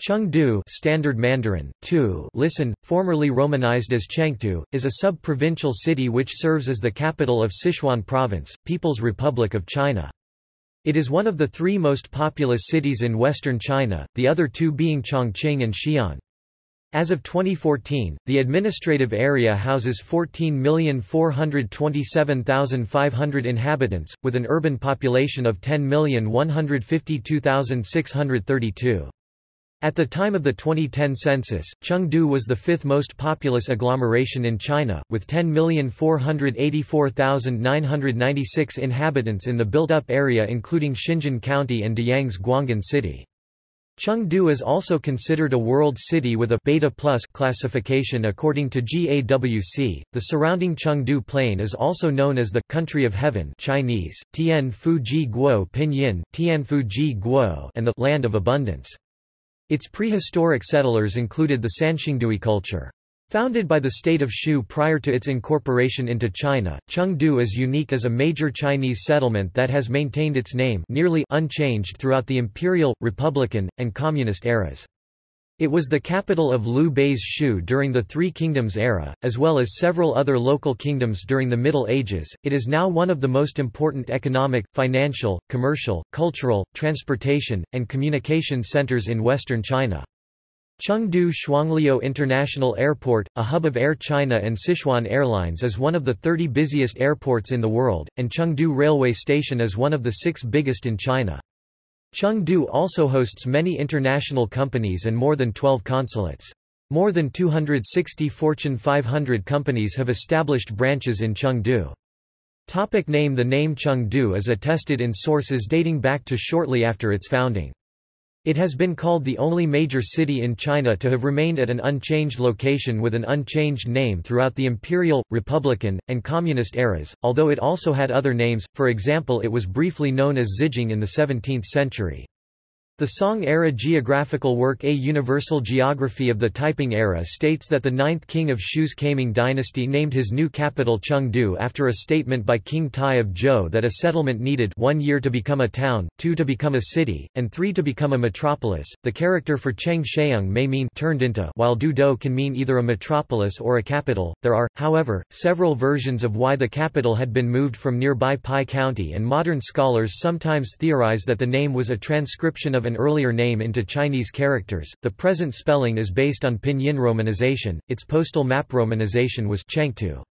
Chengdu Standard Mandarin, tu, listen, formerly romanized as Chengtu, is a sub-provincial city which serves as the capital of Sichuan Province, People's Republic of China. It is one of the three most populous cities in western China, the other two being Chongqing and Xi'an. As of 2014, the administrative area houses 14,427,500 inhabitants, with an urban population of 10,152,632. At the time of the 2010 census, Chengdu was the fifth most populous agglomeration in China, with 10,484,996 inhabitants in the built-up area including Xinjin County and Deyang's Guanghan City. Chengdu is also considered a world city with a beta plus classification according to GaWC. The surrounding Chengdu plain is also known as the country of heaven Chinese, Tian Fu Guo Pinyin, Tianfu Ji Guo and the land of abundance. Its prehistoric settlers included the Sanxingdui culture. Founded by the state of Shu prior to its incorporation into China, Chengdu is unique as a major Chinese settlement that has maintained its name nearly unchanged throughout the imperial, republican, and communist eras. It was the capital of Liu Bei's Shu during the Three Kingdoms era, as well as several other local kingdoms during the Middle Ages. It is now one of the most important economic, financial, commercial, cultural, transportation, and communication centers in western China. Chengdu Shuangliu International Airport, a hub of Air China and Sichuan Airlines is one of the 30 busiest airports in the world, and Chengdu Railway Station is one of the six biggest in China. Chengdu also hosts many international companies and more than 12 consulates. More than 260 Fortune 500 companies have established branches in Chengdu. Topic name The name Chengdu is attested in sources dating back to shortly after its founding. It has been called the only major city in China to have remained at an unchanged location with an unchanged name throughout the imperial, republican, and communist eras, although it also had other names, for example it was briefly known as Zijing in the 17th century. The Song-era geographical work A Universal Geography of the Taiping Era states that the ninth king of Shu's Kaiming dynasty named his new capital Chengdu after a statement by King Tai of Zhou that a settlement needed one year to become a town, two to become a city, and three to become a metropolis. The character for Cheng Sheung may mean turned into while Du Do can mean either a metropolis or a capital. There are, however, several versions of why the capital had been moved from nearby Pi County and modern scholars sometimes theorize that the name was a transcription of an earlier name into Chinese characters. The present spelling is based on Pinyin romanization. Its postal map romanization was Chengtu.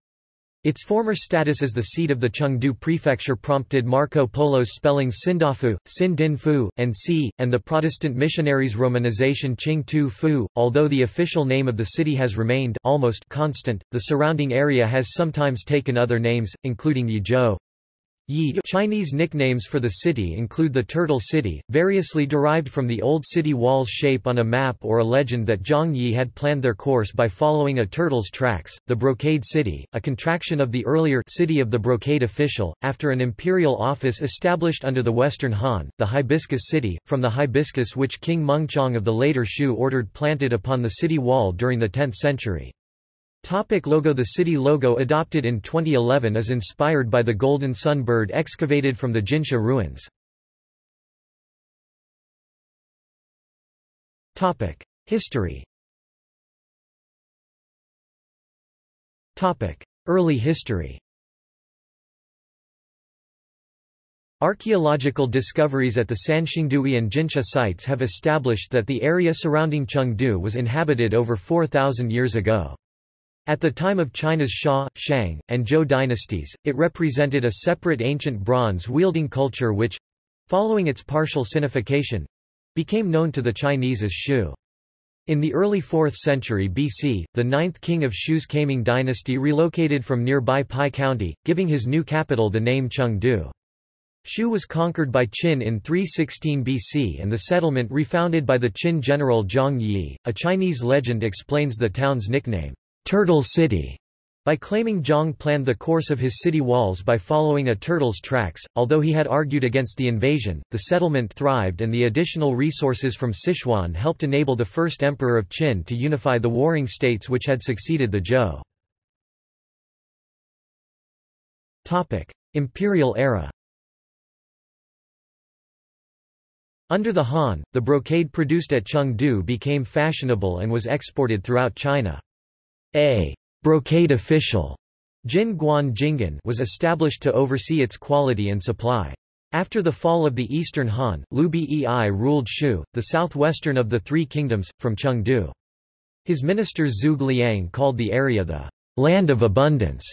Its former status as the seat of the Chengdu prefecture prompted Marco Polo's spelling Sindafu, Sin Din Fu, and Si, and the Protestant missionaries' romanization Qing Tu Fu. Although the official name of the city has remained almost constant, the surrounding area has sometimes taken other names, including Yizhou, Yi Chinese nicknames for the city include the Turtle City, variously derived from the old city wall's shape on a map or a legend that Zhang Yi had planned their course by following a turtle's tracks, the Brocade City, a contraction of the earlier City of the Brocade Official, after an imperial office established under the Western Han, the Hibiscus City, from the hibiscus which King Mengqiang of the later Shu ordered planted upon the city wall during the 10th century. Topic logo The city logo adopted in 2011 is inspired by the golden sun bird excavated from the Jinsha ruins. Topic. History Topic. Early history Archaeological discoveries at the Sanxingdui and Jinsha sites have established that the area surrounding Chengdu was inhabited over 4,000 years ago. At the time of China's Xia, Shang, and Zhou dynasties, it represented a separate ancient bronze-wielding culture which—following its partial sinification—became known to the Chinese as Shu. In the early 4th century BC, the ninth king of Shu's Kaiming dynasty relocated from nearby Pi County, giving his new capital the name Chengdu. Shu was conquered by Qin in 316 BC and the settlement refounded by the Qin general Zhang Yi. A Chinese legend explains the town's nickname. Turtle City by claiming Zhang planned the course of his city walls by following a turtle's tracks. Although he had argued against the invasion, the settlement thrived and the additional resources from Sichuan helped enable the first emperor of Qin to unify the warring states which had succeeded the Zhou. Topic: Imperial era. Under the Han, the brocade produced at Chengdu became fashionable and was exported throughout China. A brocade official Jin Guan Jinggan was established to oversee its quality and supply. After the fall of the Eastern Han, Liu Bei ruled Shu, the southwestern of the Three Kingdoms, from Chengdu. His minister Zhuge Liang called the area the land of abundance.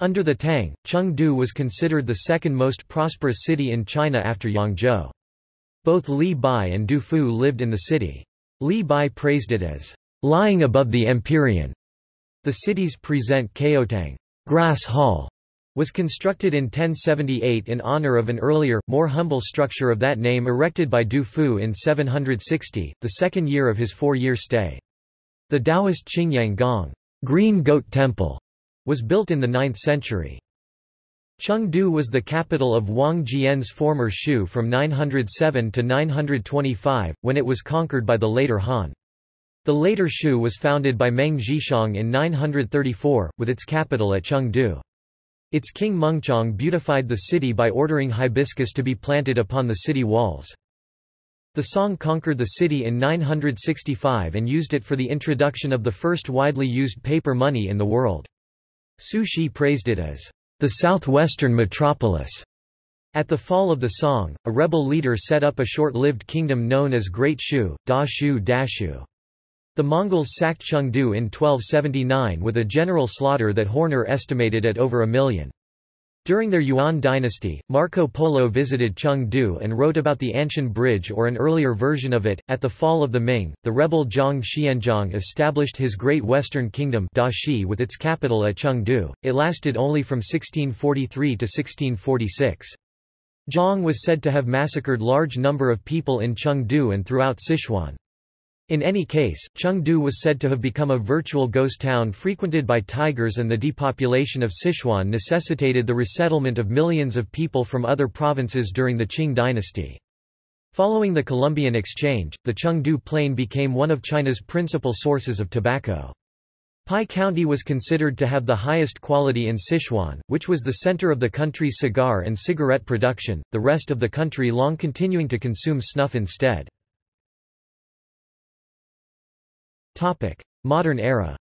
Under the Tang, Chengdu was considered the second most prosperous city in China after Yangzhou. Both Li Bai and Du Fu lived in the city. Li Bai praised it as lying above the Empyrean. The cities present Caotang grass hall was constructed in 1078 in honor of an earlier, more humble structure of that name erected by Du Fu in 760, the second year of his four-year stay. The Taoist Qingyang Gong Green Goat Temple was built in the 9th century. Chengdu was the capital of Wang Jian's former Shu from 907 to 925, when it was conquered by the later Han. The later Shu was founded by Meng Zhixiang in 934, with its capital at Chengdu. Its king Mengchong beautified the city by ordering hibiscus to be planted upon the city walls. The Song conquered the city in 965 and used it for the introduction of the first widely used paper money in the world. Su Shi praised it as the southwestern metropolis. At the fall of the Song, a rebel leader set up a short-lived kingdom known as Great Shu, Da Shu Dashu. The Mongols sacked Chengdu in 1279 with a general slaughter that Horner estimated at over a million. During their Yuan dynasty, Marco Polo visited Chengdu and wrote about the Anshun Bridge or an earlier version of it. At the fall of the Ming, the rebel Zhang Xianzhong established his Great Western Kingdom Dashi with its capital at Chengdu. It lasted only from 1643 to 1646. Zhang was said to have massacred large number of people in Chengdu and throughout Sichuan. In any case, Chengdu was said to have become a virtual ghost town frequented by tigers and the depopulation of Sichuan necessitated the resettlement of millions of people from other provinces during the Qing dynasty. Following the Columbian Exchange, the Chengdu Plain became one of China's principal sources of tobacco. Pi County was considered to have the highest quality in Sichuan, which was the center of the country's cigar and cigarette production, the rest of the country long continuing to consume snuff instead. Topic: Modern era.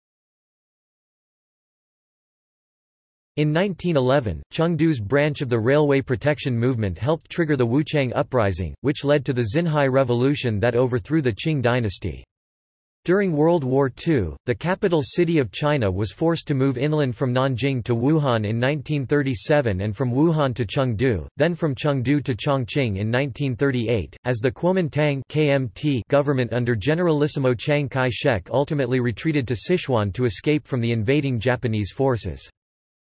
In 1911, Chengdu's branch of the railway protection movement helped trigger the Wuchang Uprising, which led to the Xinhai Revolution that overthrew the Qing dynasty. During World War II, the capital city of China was forced to move inland from Nanjing to Wuhan in 1937 and from Wuhan to Chengdu, then from Chengdu to Chongqing in 1938, as the Kuomintang KMT government under Generalissimo Chiang Kai-shek ultimately retreated to Sichuan to escape from the invading Japanese forces.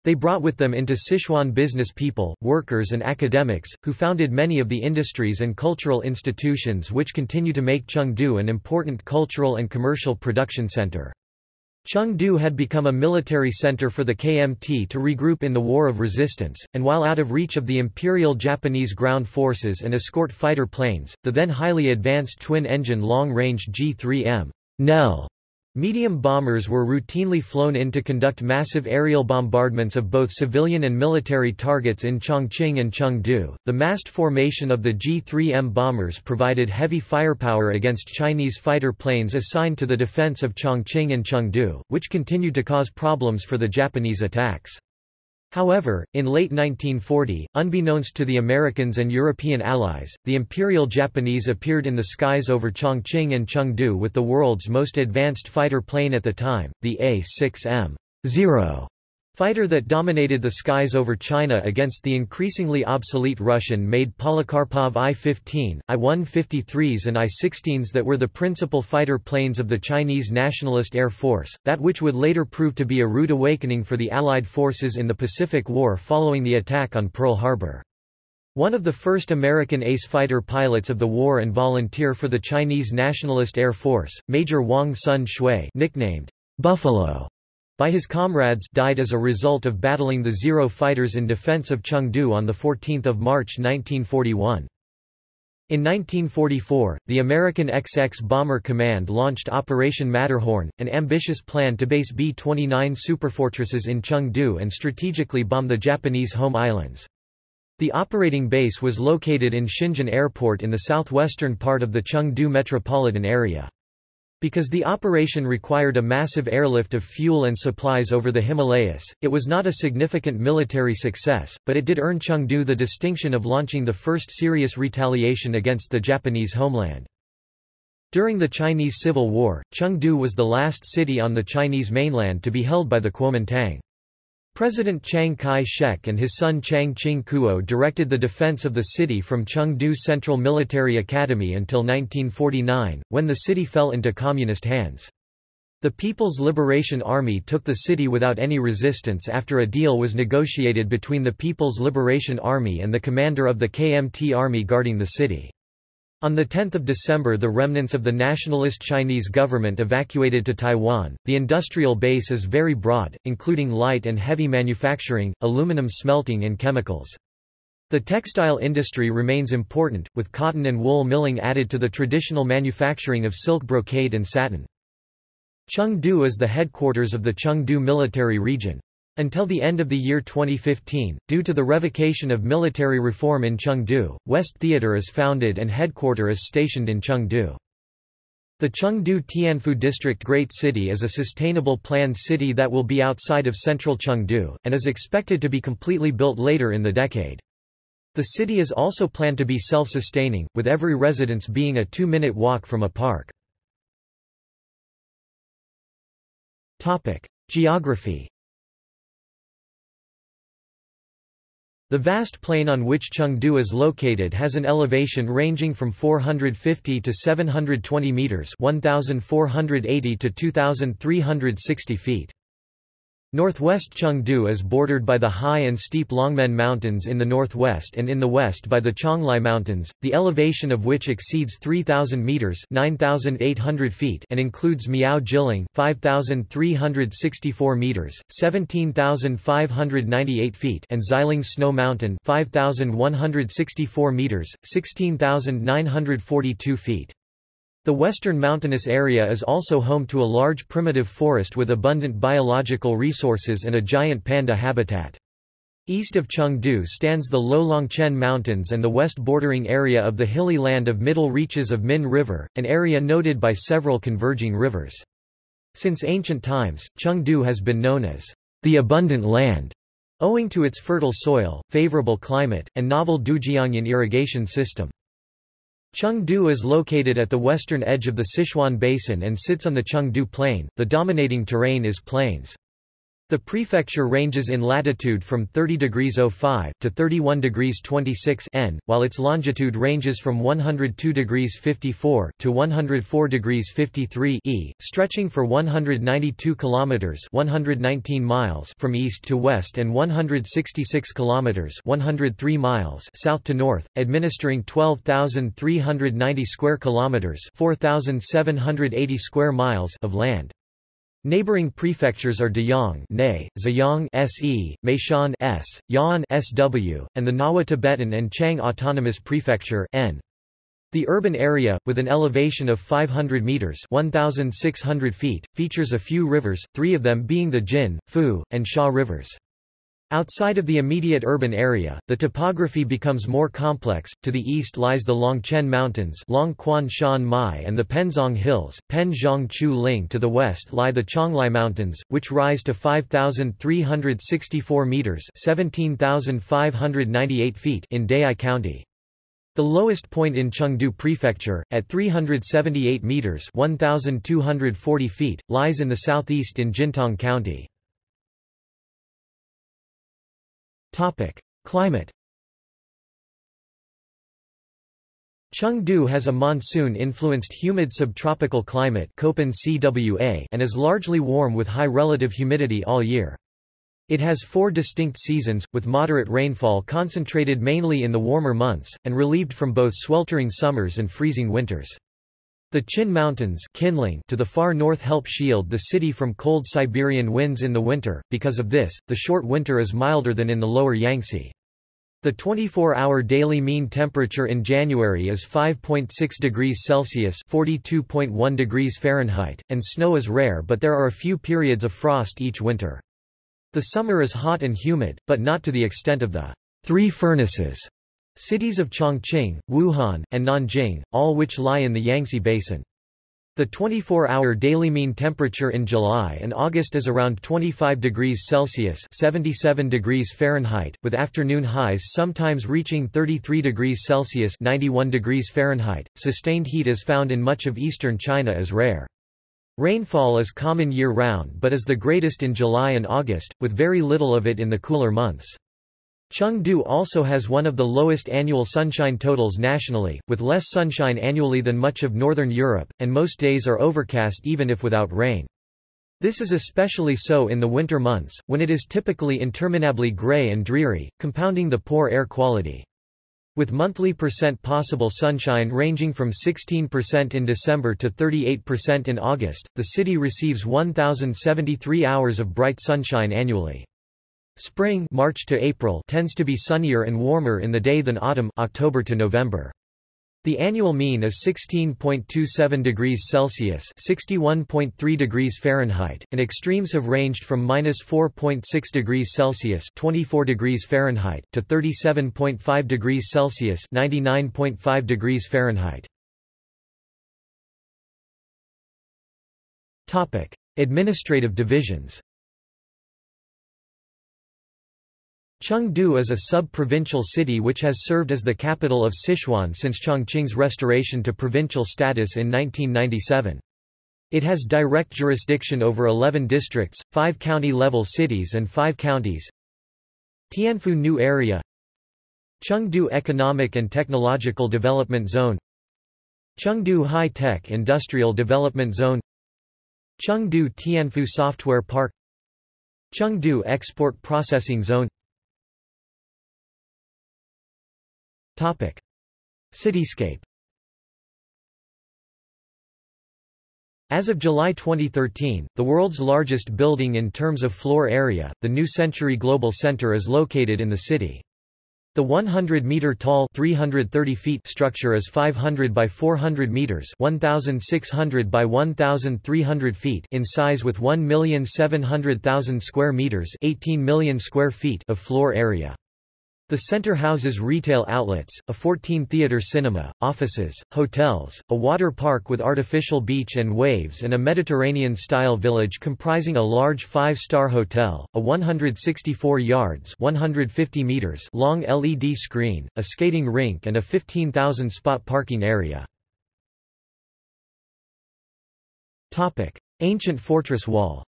They brought with them into Sichuan business people, workers and academics, who founded many of the industries and cultural institutions which continue to make Chengdu an important cultural and commercial production center. Chengdu had become a military center for the KMT to regroup in the War of Resistance, and while out of reach of the Imperial Japanese ground forces and escort fighter planes, the then highly advanced twin-engine long-range G3M Nell Medium bombers were routinely flown in to conduct massive aerial bombardments of both civilian and military targets in Chongqing and Chengdu. The massed formation of the G-3M bombers provided heavy firepower against Chinese fighter planes assigned to the defense of Chongqing and Chengdu, which continued to cause problems for the Japanese attacks. However, in late 1940, unbeknownst to the Americans and European allies, the Imperial Japanese appeared in the skies over Chongqing and Chengdu with the world's most advanced fighter plane at the time, the A-6M. 0 fighter that dominated the skies over China against the increasingly obsolete Russian-made Polikarpov I-15, I-153s and I-16s that were the principal fighter planes of the Chinese Nationalist Air Force, that which would later prove to be a rude awakening for the Allied forces in the Pacific War following the attack on Pearl Harbor. One of the first American ace fighter pilots of the war and volunteer for the Chinese Nationalist Air Force, Major Wang Sun Shui nicknamed Buffalo by his comrades died as a result of battling the Zero fighters in defense of Chengdu on 14 March 1941. In 1944, the American XX Bomber Command launched Operation Matterhorn, an ambitious plan to base B-29 superfortresses in Chengdu and strategically bomb the Japanese home islands. The operating base was located in Xinjin Airport in the southwestern part of the Chengdu metropolitan area. Because the operation required a massive airlift of fuel and supplies over the Himalayas, it was not a significant military success, but it did earn Chengdu the distinction of launching the first serious retaliation against the Japanese homeland. During the Chinese Civil War, Chengdu was the last city on the Chinese mainland to be held by the Kuomintang. President Chiang Kai-shek and his son Chiang Ching-kuo directed the defense of the city from Chengdu Central Military Academy until 1949, when the city fell into communist hands. The People's Liberation Army took the city without any resistance after a deal was negotiated between the People's Liberation Army and the commander of the KMT Army guarding the city. On 10 December the remnants of the nationalist Chinese government evacuated to Taiwan. The industrial base is very broad, including light and heavy manufacturing, aluminum smelting and chemicals. The textile industry remains important, with cotton and wool milling added to the traditional manufacturing of silk brocade and satin. Chengdu is the headquarters of the Chengdu Military Region. Until the end of the year 2015, due to the revocation of military reform in Chengdu, West Theater is founded and headquarter is stationed in Chengdu. The Chengdu Tianfu District Great City is a sustainable planned city that will be outside of central Chengdu, and is expected to be completely built later in the decade. The city is also planned to be self-sustaining, with every residence being a two-minute walk from a park. Geography The vast plain on which Chengdu is located has an elevation ranging from 450 to 720 meters, 1480 to 2360 feet. Northwest Chengdu is bordered by the high and steep Longmen Mountains in the northwest and in the west by the Qionglai Mountains, the elevation of which exceeds 3,000 meters (9,800 feet) and includes Miao Jiling (5,364 meters, 17,598 feet) and Xiling Snow Mountain (5,164 meters, 16,942 feet). The western mountainous area is also home to a large primitive forest with abundant biological resources and a giant panda habitat. East of Chengdu stands the Lolongchen Mountains and the west bordering area of the hilly land of middle reaches of Min River, an area noted by several converging rivers. Since ancient times, Chengdu has been known as the abundant land, owing to its fertile soil, favorable climate, and novel Dujiangyan irrigation system. Chengdu is located at the western edge of the Sichuan Basin and sits on the Chengdu Plain. The dominating terrain is plains. The prefecture ranges in latitude from 30 degrees 05 to 31 degrees 26 N, while its longitude ranges from 102 degrees 54 to 104 degrees 53 E, stretching for 192 kilometers (119 miles) from east to west and 166 kilometers (103 miles) south to north, administering 12,390 square kilometers (4,780 square miles) of land. Neighboring prefectures are Deyang Zhejiang SE, Meishan S, Ya'an SW, and the Ngawa Tibetan and Qiang Autonomous Prefecture N. The urban area, with an elevation of 500 meters (1,600 feet), features a few rivers, three of them being the Jin, Fu, and Sha rivers. Outside of the immediate urban area, the topography becomes more complex. To the east lies the Longchen Mountains, Long Quan Shan Mai, and the Penzong Hills. Pen Zhang Chu Ling. To the west lie the Qionglai Mountains, which rise to 5,364 meters (17,598 feet) in Dayi County. The lowest point in Chengdu Prefecture, at 378 meters (1,240 feet), lies in the southeast in Jintang County. Topic: Climate. Chengdu has a monsoon-influenced humid subtropical climate and is largely warm with high relative humidity all year. It has four distinct seasons, with moderate rainfall concentrated mainly in the warmer months, and relieved from both sweltering summers and freezing winters. The Qin Mountains to the far north help shield the city from cold Siberian winds in the winter, because of this, the short winter is milder than in the lower Yangtze. The 24-hour daily mean temperature in January is 5.6 degrees Celsius (42.1 degrees Fahrenheit), and snow is rare but there are a few periods of frost each winter. The summer is hot and humid, but not to the extent of the Three Furnaces cities of Chongqing, Wuhan, and Nanjing, all which lie in the Yangtze Basin. The 24-hour daily mean temperature in July and August is around 25 degrees Celsius 77 degrees Fahrenheit, with afternoon highs sometimes reaching 33 degrees Celsius 91 degrees Fahrenheit. Sustained heat is found in much of eastern China as rare. Rainfall is common year-round but is the greatest in July and August, with very little of it in the cooler months. Chengdu also has one of the lowest annual sunshine totals nationally, with less sunshine annually than much of northern Europe, and most days are overcast even if without rain. This is especially so in the winter months, when it is typically interminably gray and dreary, compounding the poor air quality. With monthly percent possible sunshine ranging from 16% in December to 38% in August, the city receives 1,073 hours of bright sunshine annually. Spring March to April tends to be sunnier and warmer in the day than autumn October to November. The annual mean is 16.27 degrees Celsius (61.3 degrees Fahrenheit), and extremes have ranged from -4.6 degrees Celsius (24 degrees Fahrenheit) to 37.5 degrees Celsius (99.5 degrees Fahrenheit). Topic: Administrative divisions. Chengdu is a sub-provincial city which has served as the capital of Sichuan since Chongqing's restoration to provincial status in 1997. It has direct jurisdiction over 11 districts, 5 county-level cities and 5 counties. Tianfu New Area Chengdu Economic and Technological Development Zone Chengdu High-Tech Industrial Development Zone Chengdu Tianfu Software Park Chengdu Export Processing Zone Topic. Cityscape As of July 2013, the world's largest building in terms of floor area, the New Century Global Center is located in the city. The 100-meter-tall (330 feet) structure is 500 by 400 meters (1,600 by 1,300 feet) in size, with 1,700,000 square meters (18 million square feet) of floor area. The center houses retail outlets, a 14-theater cinema, offices, hotels, a water park with artificial beach and waves and a Mediterranean-style village comprising a large five-star hotel, a 164 yards 150 meters long LED screen, a skating rink and a 15,000-spot parking area. Ancient fortress wall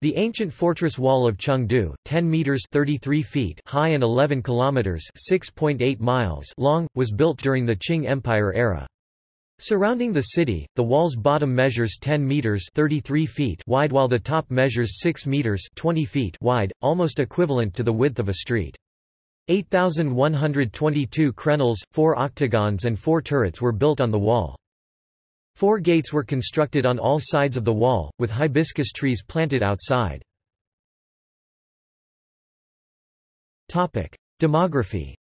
The ancient fortress wall of Chengdu, 10 meters 33 feet high and 11 kilometers 6.8 miles long, was built during the Qing Empire era. Surrounding the city, the wall's bottom measures 10 meters 33 feet wide while the top measures 6 meters 20 feet wide, almost equivalent to the width of a street. 8,122 crenels, 4 octagons and 4 turrets were built on the wall. Four gates were constructed on all sides of the wall, with hibiscus trees planted outside. Demography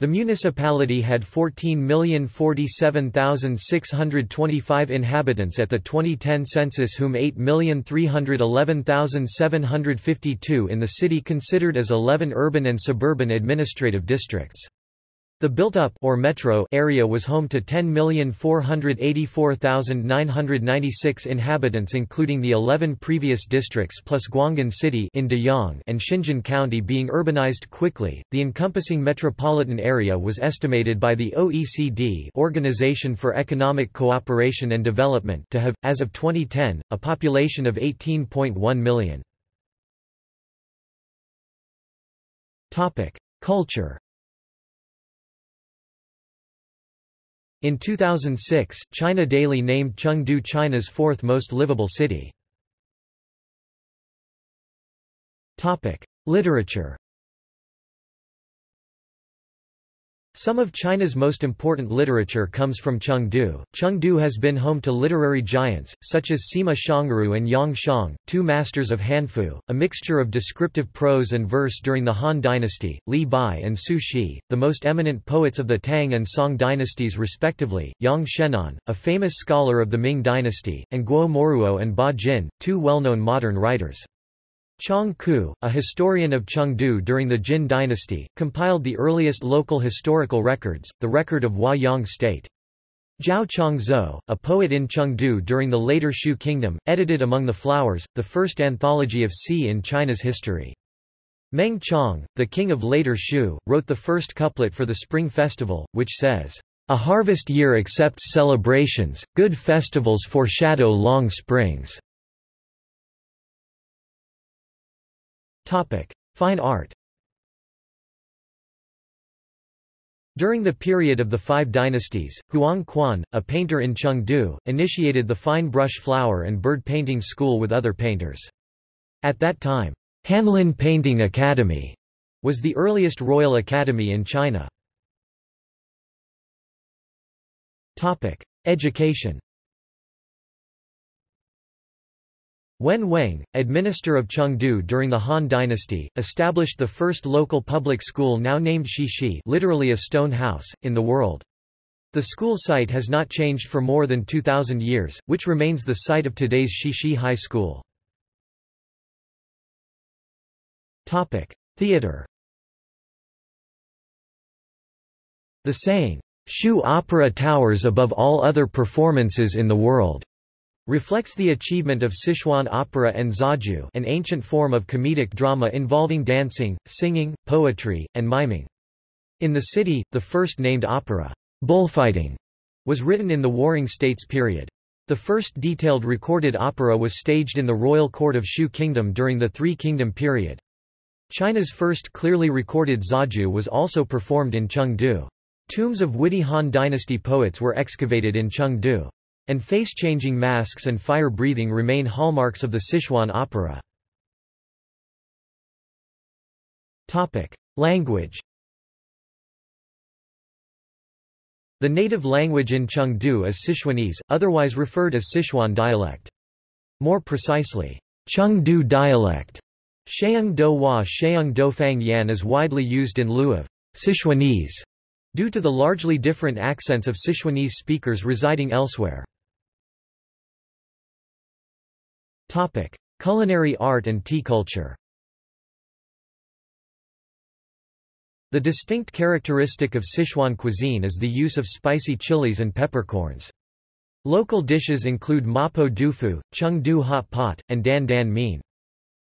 The municipality had 14,047,625 inhabitants at the 2010 census whom 8,311,752 in the city considered as 11 urban and suburban administrative districts. The built-up or metro area was home to 10,484,996 inhabitants including the 11 previous districts plus Guanghan City in Deyang and Xinjin County being urbanized quickly. The encompassing metropolitan area was estimated by the OECD Organization for Economic Cooperation and Development to have as of 2010 a population of 18.1 million. Topic: Culture In 2006, China Daily named Chengdu China's fourth most livable city. Literature Some of China's most important literature comes from Chengdu. Chengdu has been home to literary giants, such as Sima Xiangru and Yang Shang, two masters of Hanfu, a mixture of descriptive prose and verse during the Han dynasty, Li Bai and Su Shi, the most eminent poets of the Tang and Song dynasties respectively, Yang Shenan, a famous scholar of the Ming dynasty, and Guo Moruo and Ba Jin, two well-known modern writers. Chang Qu, a historian of Chengdu during the Jin dynasty, compiled the earliest local historical records, the record of Huayang state. Zhao Changzhou, a poet in Chengdu during the later Shu kingdom, edited Among the Flowers, the first anthology of Si in China's history. Meng Chong, the king of later Shu, wrote the first couplet for the Spring Festival, which says, A harvest year accepts celebrations, good festivals foreshadow long springs. Topic: Fine art. During the period of the Five Dynasties, Huang Quan, a painter in Chengdu, initiated the fine brush flower and bird painting school with other painters. At that time, Hanlin Painting Academy was the earliest royal academy in China. Topic: Education. Wen Weng, administrator of Chengdu during the Han dynasty, established the first local public school now named Shishi literally a stone house, in the world. The school site has not changed for more than 2,000 years, which remains the site of today's Shishi High School. Theater The saying, Shu opera towers above all other performances in the world, reflects the achievement of Sichuan opera and zaju an ancient form of comedic drama involving dancing, singing, poetry, and miming. In the city, the first named opera, Bullfighting, was written in the Warring States period. The first detailed recorded opera was staged in the royal court of Shu Kingdom during the Three Kingdom period. China's first clearly recorded zaju was also performed in Chengdu. Tombs of witty Han dynasty poets were excavated in Chengdu. And face-changing masks and fire-breathing remain hallmarks of the Sichuan opera. Language The native language in Chengdu is Sichuanese, otherwise referred as Sichuan dialect. More precisely, Chengdu dialect. Sheung Do Hua Sheung Do Fang Yan is widely used in lieu of Sichuanese, due to the largely different accents of Sichuanese speakers residing elsewhere. Topic: Culinary art and tea culture. The distinct characteristic of Sichuan cuisine is the use of spicy chilies and peppercorns. Local dishes include mapo dufu, chengdu hot pot, and dan dan mein.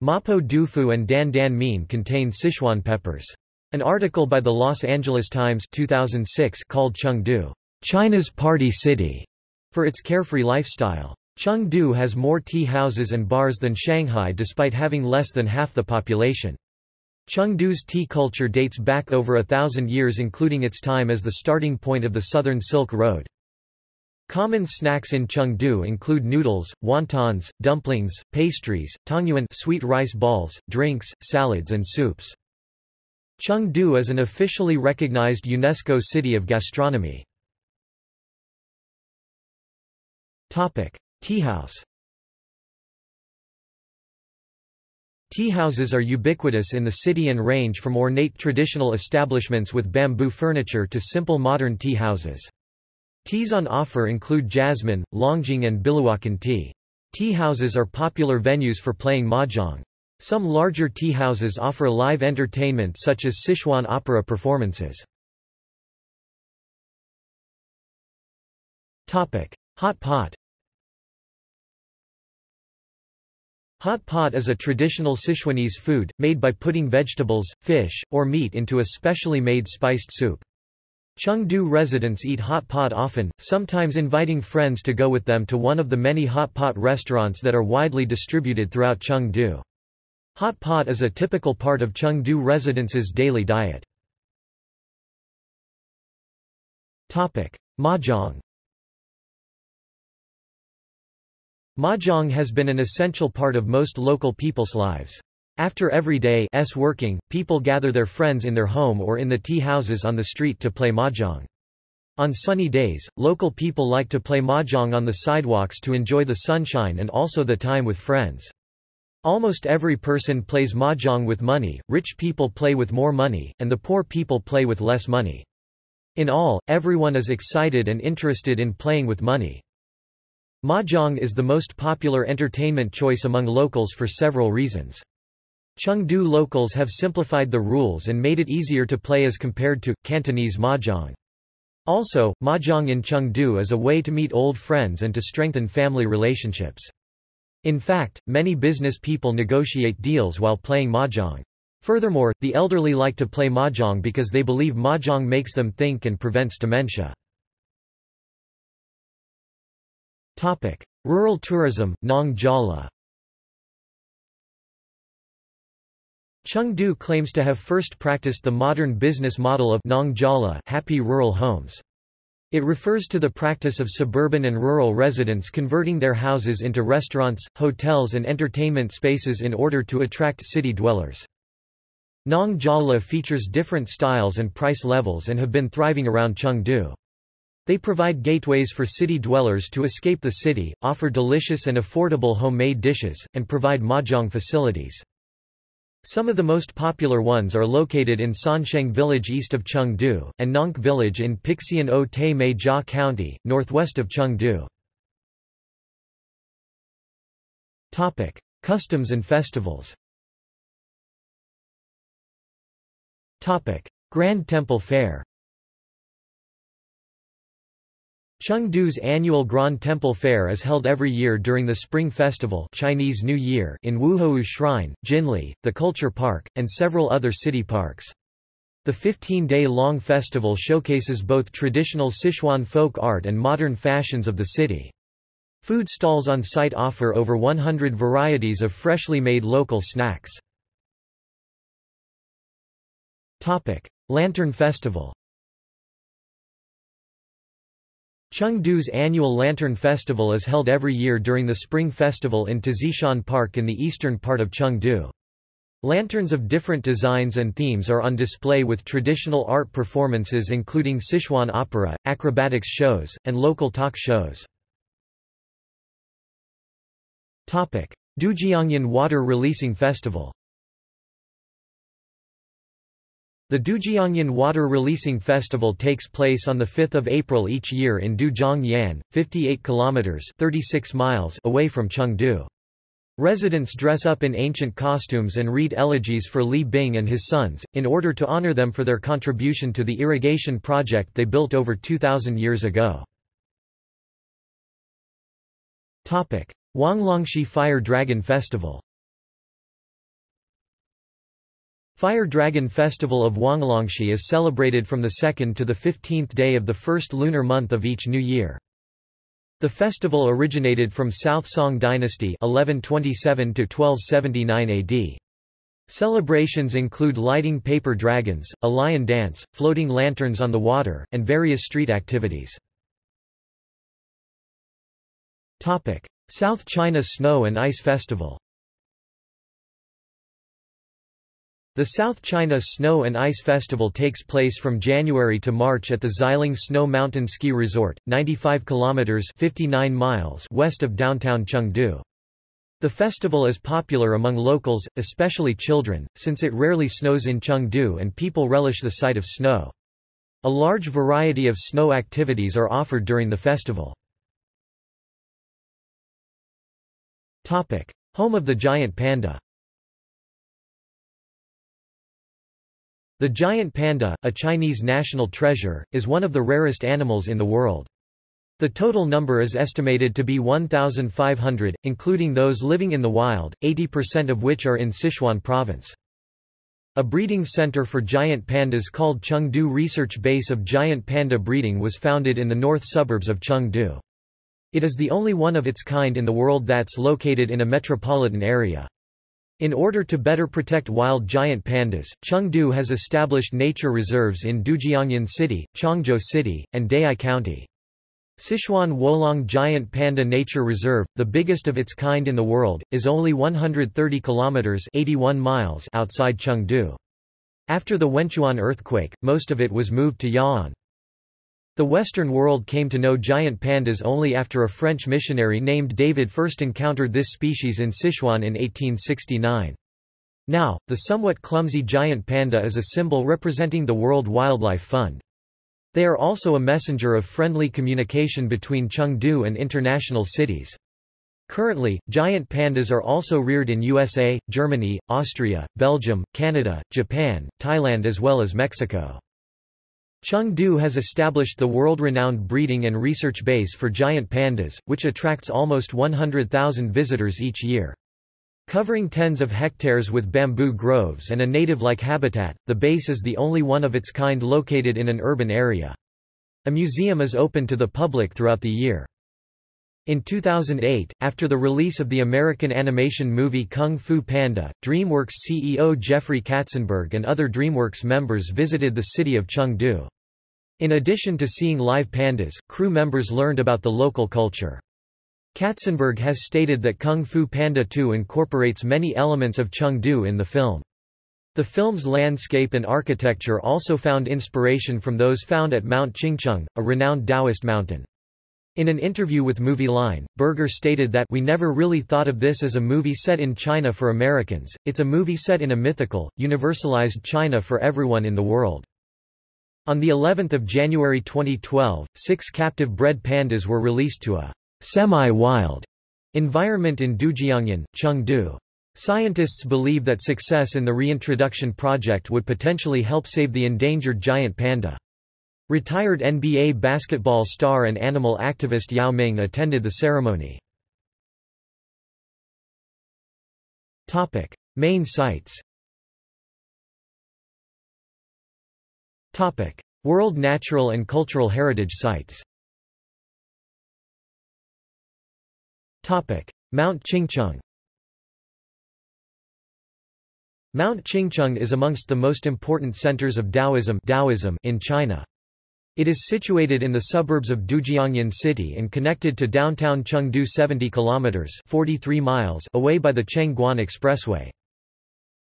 Mapo dufu and dan dan mein contain Sichuan peppers. An article by the Los Angeles Times 2006 called Chengdu, China's party city, for its carefree lifestyle. Chengdu has more tea houses and bars than Shanghai despite having less than half the population. Chengdu's tea culture dates back over a thousand years including its time as the starting point of the Southern Silk Road. Common snacks in Chengdu include noodles, wontons, dumplings, pastries, tangyuan sweet rice balls, drinks, salads and soups. Chengdu is an officially recognized UNESCO City of Gastronomy. Topic: Teahouse Teahouses are ubiquitous in the city and range from ornate traditional establishments with bamboo furniture to simple modern tea houses. Teas on offer include jasmine, longjing and biluochun tea. Tea houses are popular venues for playing mahjong. Some larger tea houses offer live entertainment such as Sichuan opera performances. Hot pot Hot pot is a traditional Sichuanese food, made by putting vegetables, fish, or meat into a specially made spiced soup. Chengdu residents eat hot pot often, sometimes inviting friends to go with them to one of the many hot pot restaurants that are widely distributed throughout Chengdu. Hot pot is a typical part of Chengdu residents' daily diet. Mahjong Mahjong has been an essential part of most local people's lives. After every day's working, people gather their friends in their home or in the tea houses on the street to play mahjong. On sunny days, local people like to play mahjong on the sidewalks to enjoy the sunshine and also the time with friends. Almost every person plays mahjong with money, rich people play with more money, and the poor people play with less money. In all, everyone is excited and interested in playing with money. Mahjong is the most popular entertainment choice among locals for several reasons. Chengdu locals have simplified the rules and made it easier to play as compared to, Cantonese mahjong. Also, mahjong in Chengdu is a way to meet old friends and to strengthen family relationships. In fact, many business people negotiate deals while playing mahjong. Furthermore, the elderly like to play mahjong because they believe mahjong makes them think and prevents dementia. Rural tourism, Nong Jala Chengdu claims to have first practiced the modern business model of Nongjala happy rural homes. It refers to the practice of suburban and rural residents converting their houses into restaurants, hotels and entertainment spaces in order to attract city dwellers. Nong Jala features different styles and price levels and have been thriving around Chengdu. They provide gateways for city dwellers to escape the city, offer delicious and affordable homemade dishes, and provide mahjong facilities. Some of the most popular ones are located in Sansheng village east of Chengdu, and Nongke village in Pixian-o Mei Jia County, northwest of Chengdu. Topic. Customs and festivals Topic. Grand Temple Fair Chengdu's annual Grand Temple Fair is held every year during the Spring Festival Chinese New Year in Wuhou Shrine, Jinli, the Culture Park, and several other city parks. The 15-day-long festival showcases both traditional Sichuan folk art and modern fashions of the city. Food stalls on site offer over 100 varieties of freshly made local snacks. Lantern Festival Chengdu's annual Lantern Festival is held every year during the Spring Festival in Tazishan Park in the eastern part of Chengdu. Lanterns of different designs and themes are on display with traditional art performances including Sichuan opera, acrobatics shows, and local talk shows. Dujiangyan Water Releasing Festival The Dujiangyan Water Releasing Festival takes place on 5 April each year in Dujiangyan, 58 kilometers 36 miles away from Chengdu. Residents dress up in ancient costumes and read elegies for Li Bing and his sons, in order to honor them for their contribution to the irrigation project they built over 2,000 years ago. Wanglongshi Fire Dragon Festival Fire Dragon Festival of Wanglongshi is celebrated from the 2nd to the 15th day of the first lunar month of each new year. The festival originated from South Song dynasty 1127 to 1279 AD. Celebrations include lighting paper dragons, a lion dance, floating lanterns on the water, and various street activities. South China Snow and Ice Festival The South China Snow and Ice Festival takes place from January to March at the Xiling Snow Mountain Ski Resort, 95 kilometers (59 miles) west of downtown Chengdu. The festival is popular among locals, especially children, since it rarely snows in Chengdu and people relish the sight of snow. A large variety of snow activities are offered during the festival. Home of the giant panda The giant panda, a Chinese national treasure, is one of the rarest animals in the world. The total number is estimated to be 1,500, including those living in the wild, 80% of which are in Sichuan province. A breeding center for giant pandas called Chengdu Research Base of Giant Panda Breeding was founded in the north suburbs of Chengdu. It is the only one of its kind in the world that's located in a metropolitan area. In order to better protect wild giant pandas, Chengdu has established nature reserves in Dujiangyan City, Chongzhou City, and Dayi County. Sichuan Wolong Giant Panda Nature Reserve, the biggest of its kind in the world, is only 130 kilometers 81 miles outside Chengdu. After the Wenchuan earthquake, most of it was moved to Ya'an. The Western world came to know giant pandas only after a French missionary named David first encountered this species in Sichuan in 1869. Now, the somewhat clumsy giant panda is a symbol representing the World Wildlife Fund. They are also a messenger of friendly communication between Chengdu and international cities. Currently, giant pandas are also reared in USA, Germany, Austria, Belgium, Canada, Japan, Thailand as well as Mexico. Chengdu has established the world-renowned breeding and research base for giant pandas, which attracts almost 100,000 visitors each year. Covering tens of hectares with bamboo groves and a native-like habitat, the base is the only one of its kind located in an urban area. A museum is open to the public throughout the year. In 2008, after the release of the American animation movie Kung Fu Panda, DreamWorks CEO Jeffrey Katzenberg and other DreamWorks members visited the city of Chengdu. In addition to seeing live pandas, crew members learned about the local culture. Katzenberg has stated that Kung Fu Panda 2 incorporates many elements of Chengdu in the film. The film's landscape and architecture also found inspiration from those found at Mount Qingcheng, a renowned Taoist mountain. In an interview with Movie Line, Berger stated that we never really thought of this as a movie set in China for Americans, it's a movie set in a mythical, universalized China for everyone in the world. On the 11th of January 2012, six captive bred pandas were released to a semi-wild environment in Dujiangyan, Chengdu. Scientists believe that success in the reintroduction project would potentially help save the endangered giant panda. Retired NBA basketball star and animal activist Yao Ming attended the ceremony. Topic: Main sites. Topic: World Natural and Cultural Heritage Sites. Topic: Mount Qingcheng. Mount Qingcheng is amongst the most important centers of Taoism, Taoism in China. It is situated in the suburbs of Dujiangyan City and connected to downtown Chengdu 70 kilometers 43 miles away by the Chengguan Expressway.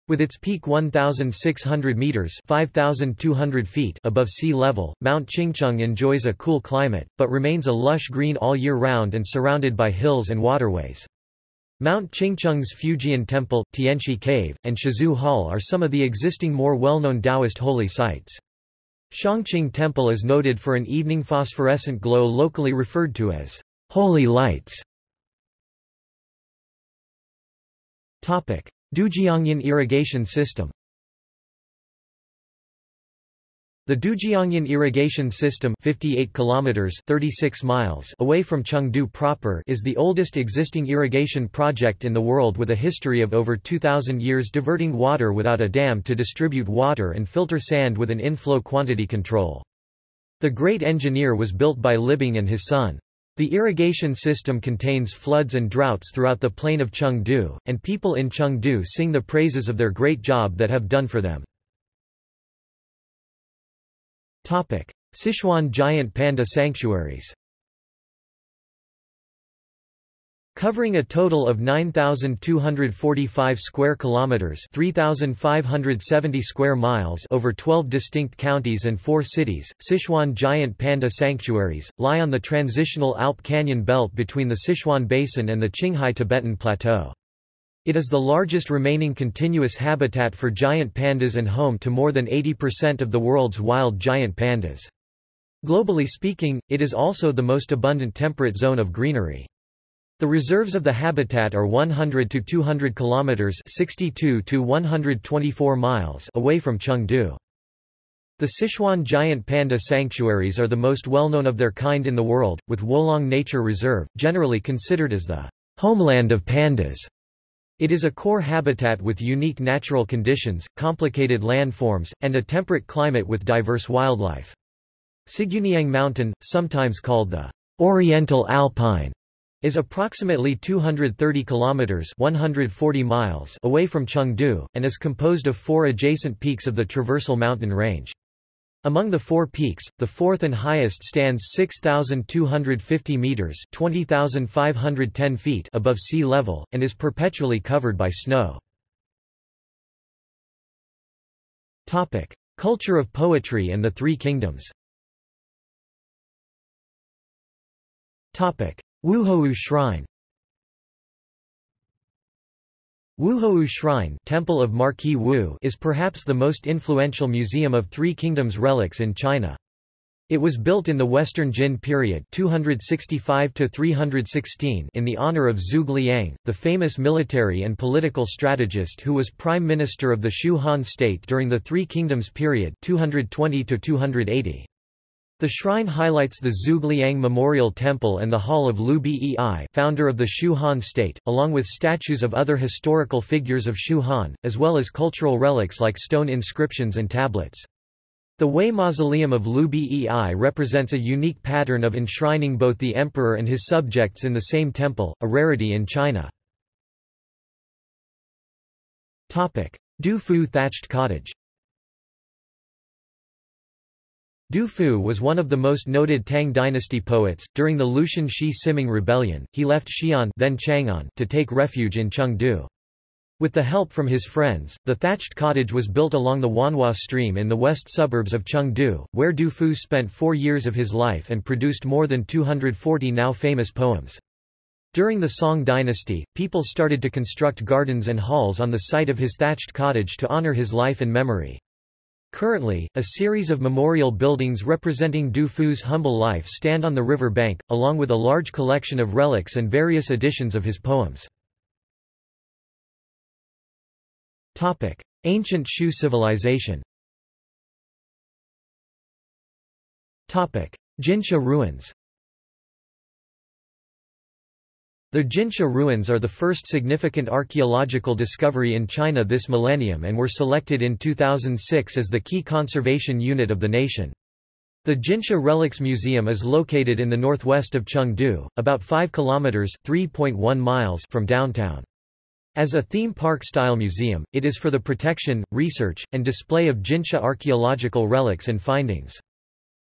With its peak 1,600 meters 5,200 feet above sea level, Mount Qingcheng enjoys a cool climate, but remains a lush green all year round and surrounded by hills and waterways. Mount Qingcheng's Fujian Temple, Tianshi Cave, and Shizhu Hall are some of the existing more well-known Taoist holy sites. Shangqing Temple is noted for an evening phosphorescent glow locally referred to as holy lights. Dujiangyan irrigation system The Dujiangyan irrigation system 58 kilometers 36 miles away from Chengdu proper is the oldest existing irrigation project in the world with a history of over 2000 years diverting water without a dam to distribute water and filter sand with an inflow quantity control. The great engineer was built by Li Bing and his son. The irrigation system contains floods and droughts throughout the plain of Chengdu, and people in Chengdu sing the praises of their great job that have done for them. Sichuan giant panda sanctuaries. Covering a total of 9245 square kilometers, 3570 square miles over 12 distinct counties and 4 cities, Sichuan giant panda sanctuaries lie on the transitional Alp Canyon belt between the Sichuan Basin and the Qinghai Tibetan Plateau. It is the largest remaining continuous habitat for giant pandas and home to more than 80% of the world's wild giant pandas. Globally speaking, it is also the most abundant temperate zone of greenery. The reserves of the habitat are 100 to 200 kilometers, 62 to 124 miles away from Chengdu. The Sichuan giant panda sanctuaries are the most well-known of their kind in the world, with Wolong Nature Reserve, generally considered as the homeland of pandas. It is a core habitat with unique natural conditions, complicated landforms, and a temperate climate with diverse wildlife. Siguniang Mountain, sometimes called the Oriental Alpine, is approximately 230 kilometers 140 miles away from Chengdu and is composed of four adjacent peaks of the Traversal mountain range. Among the four peaks, the fourth and highest stands 6,250 meters (20,510 feet) above sea level, and is perpetually covered by snow. Culture of poetry and the Three Kingdoms. Wuhou Shrine. Wuhou Shrine Temple of Marquis Wu is perhaps the most influential museum of Three Kingdoms relics in China. It was built in the Western Jin period 265 in the honor of Zhuge Liang, the famous military and political strategist who was prime minister of the Shu Han state during the Three Kingdoms period 220 -280. The shrine highlights the Zhuge Memorial Temple and the Hall of Liu Bei founder of the Shu Han state, along with statues of other historical figures of Shu Han, as well as cultural relics like stone inscriptions and tablets. The Hui Mausoleum of Liu Bei represents a unique pattern of enshrining both the emperor and his subjects in the same temple, a rarity in China. Du Fu thatched cottage Du Fu was one of the most noted Tang dynasty poets. During the Lushan Shi Siming rebellion, he left Xi'an then Chang'an to take refuge in Chengdu. With the help from his friends, the thatched cottage was built along the Huanhua stream in the west suburbs of Chengdu, where Du Fu spent four years of his life and produced more than 240 now famous poems. During the Song dynasty, people started to construct gardens and halls on the site of his thatched cottage to honor his life and memory. Currently, a series of memorial buildings representing Du Fu's humble life stand on the river bank, along with a large collection of relics and various editions of his poems. Ancient Shu civilization Jinsha ruins The Jinsha ruins are the first significant archaeological discovery in China this millennium and were selected in 2006 as the key conservation unit of the nation. The Jinsha Relics Museum is located in the northwest of Chengdu, about 5 kilometers (3.1 miles) from downtown. As a theme park-style museum, it is for the protection, research, and display of Jinsha archaeological relics and findings.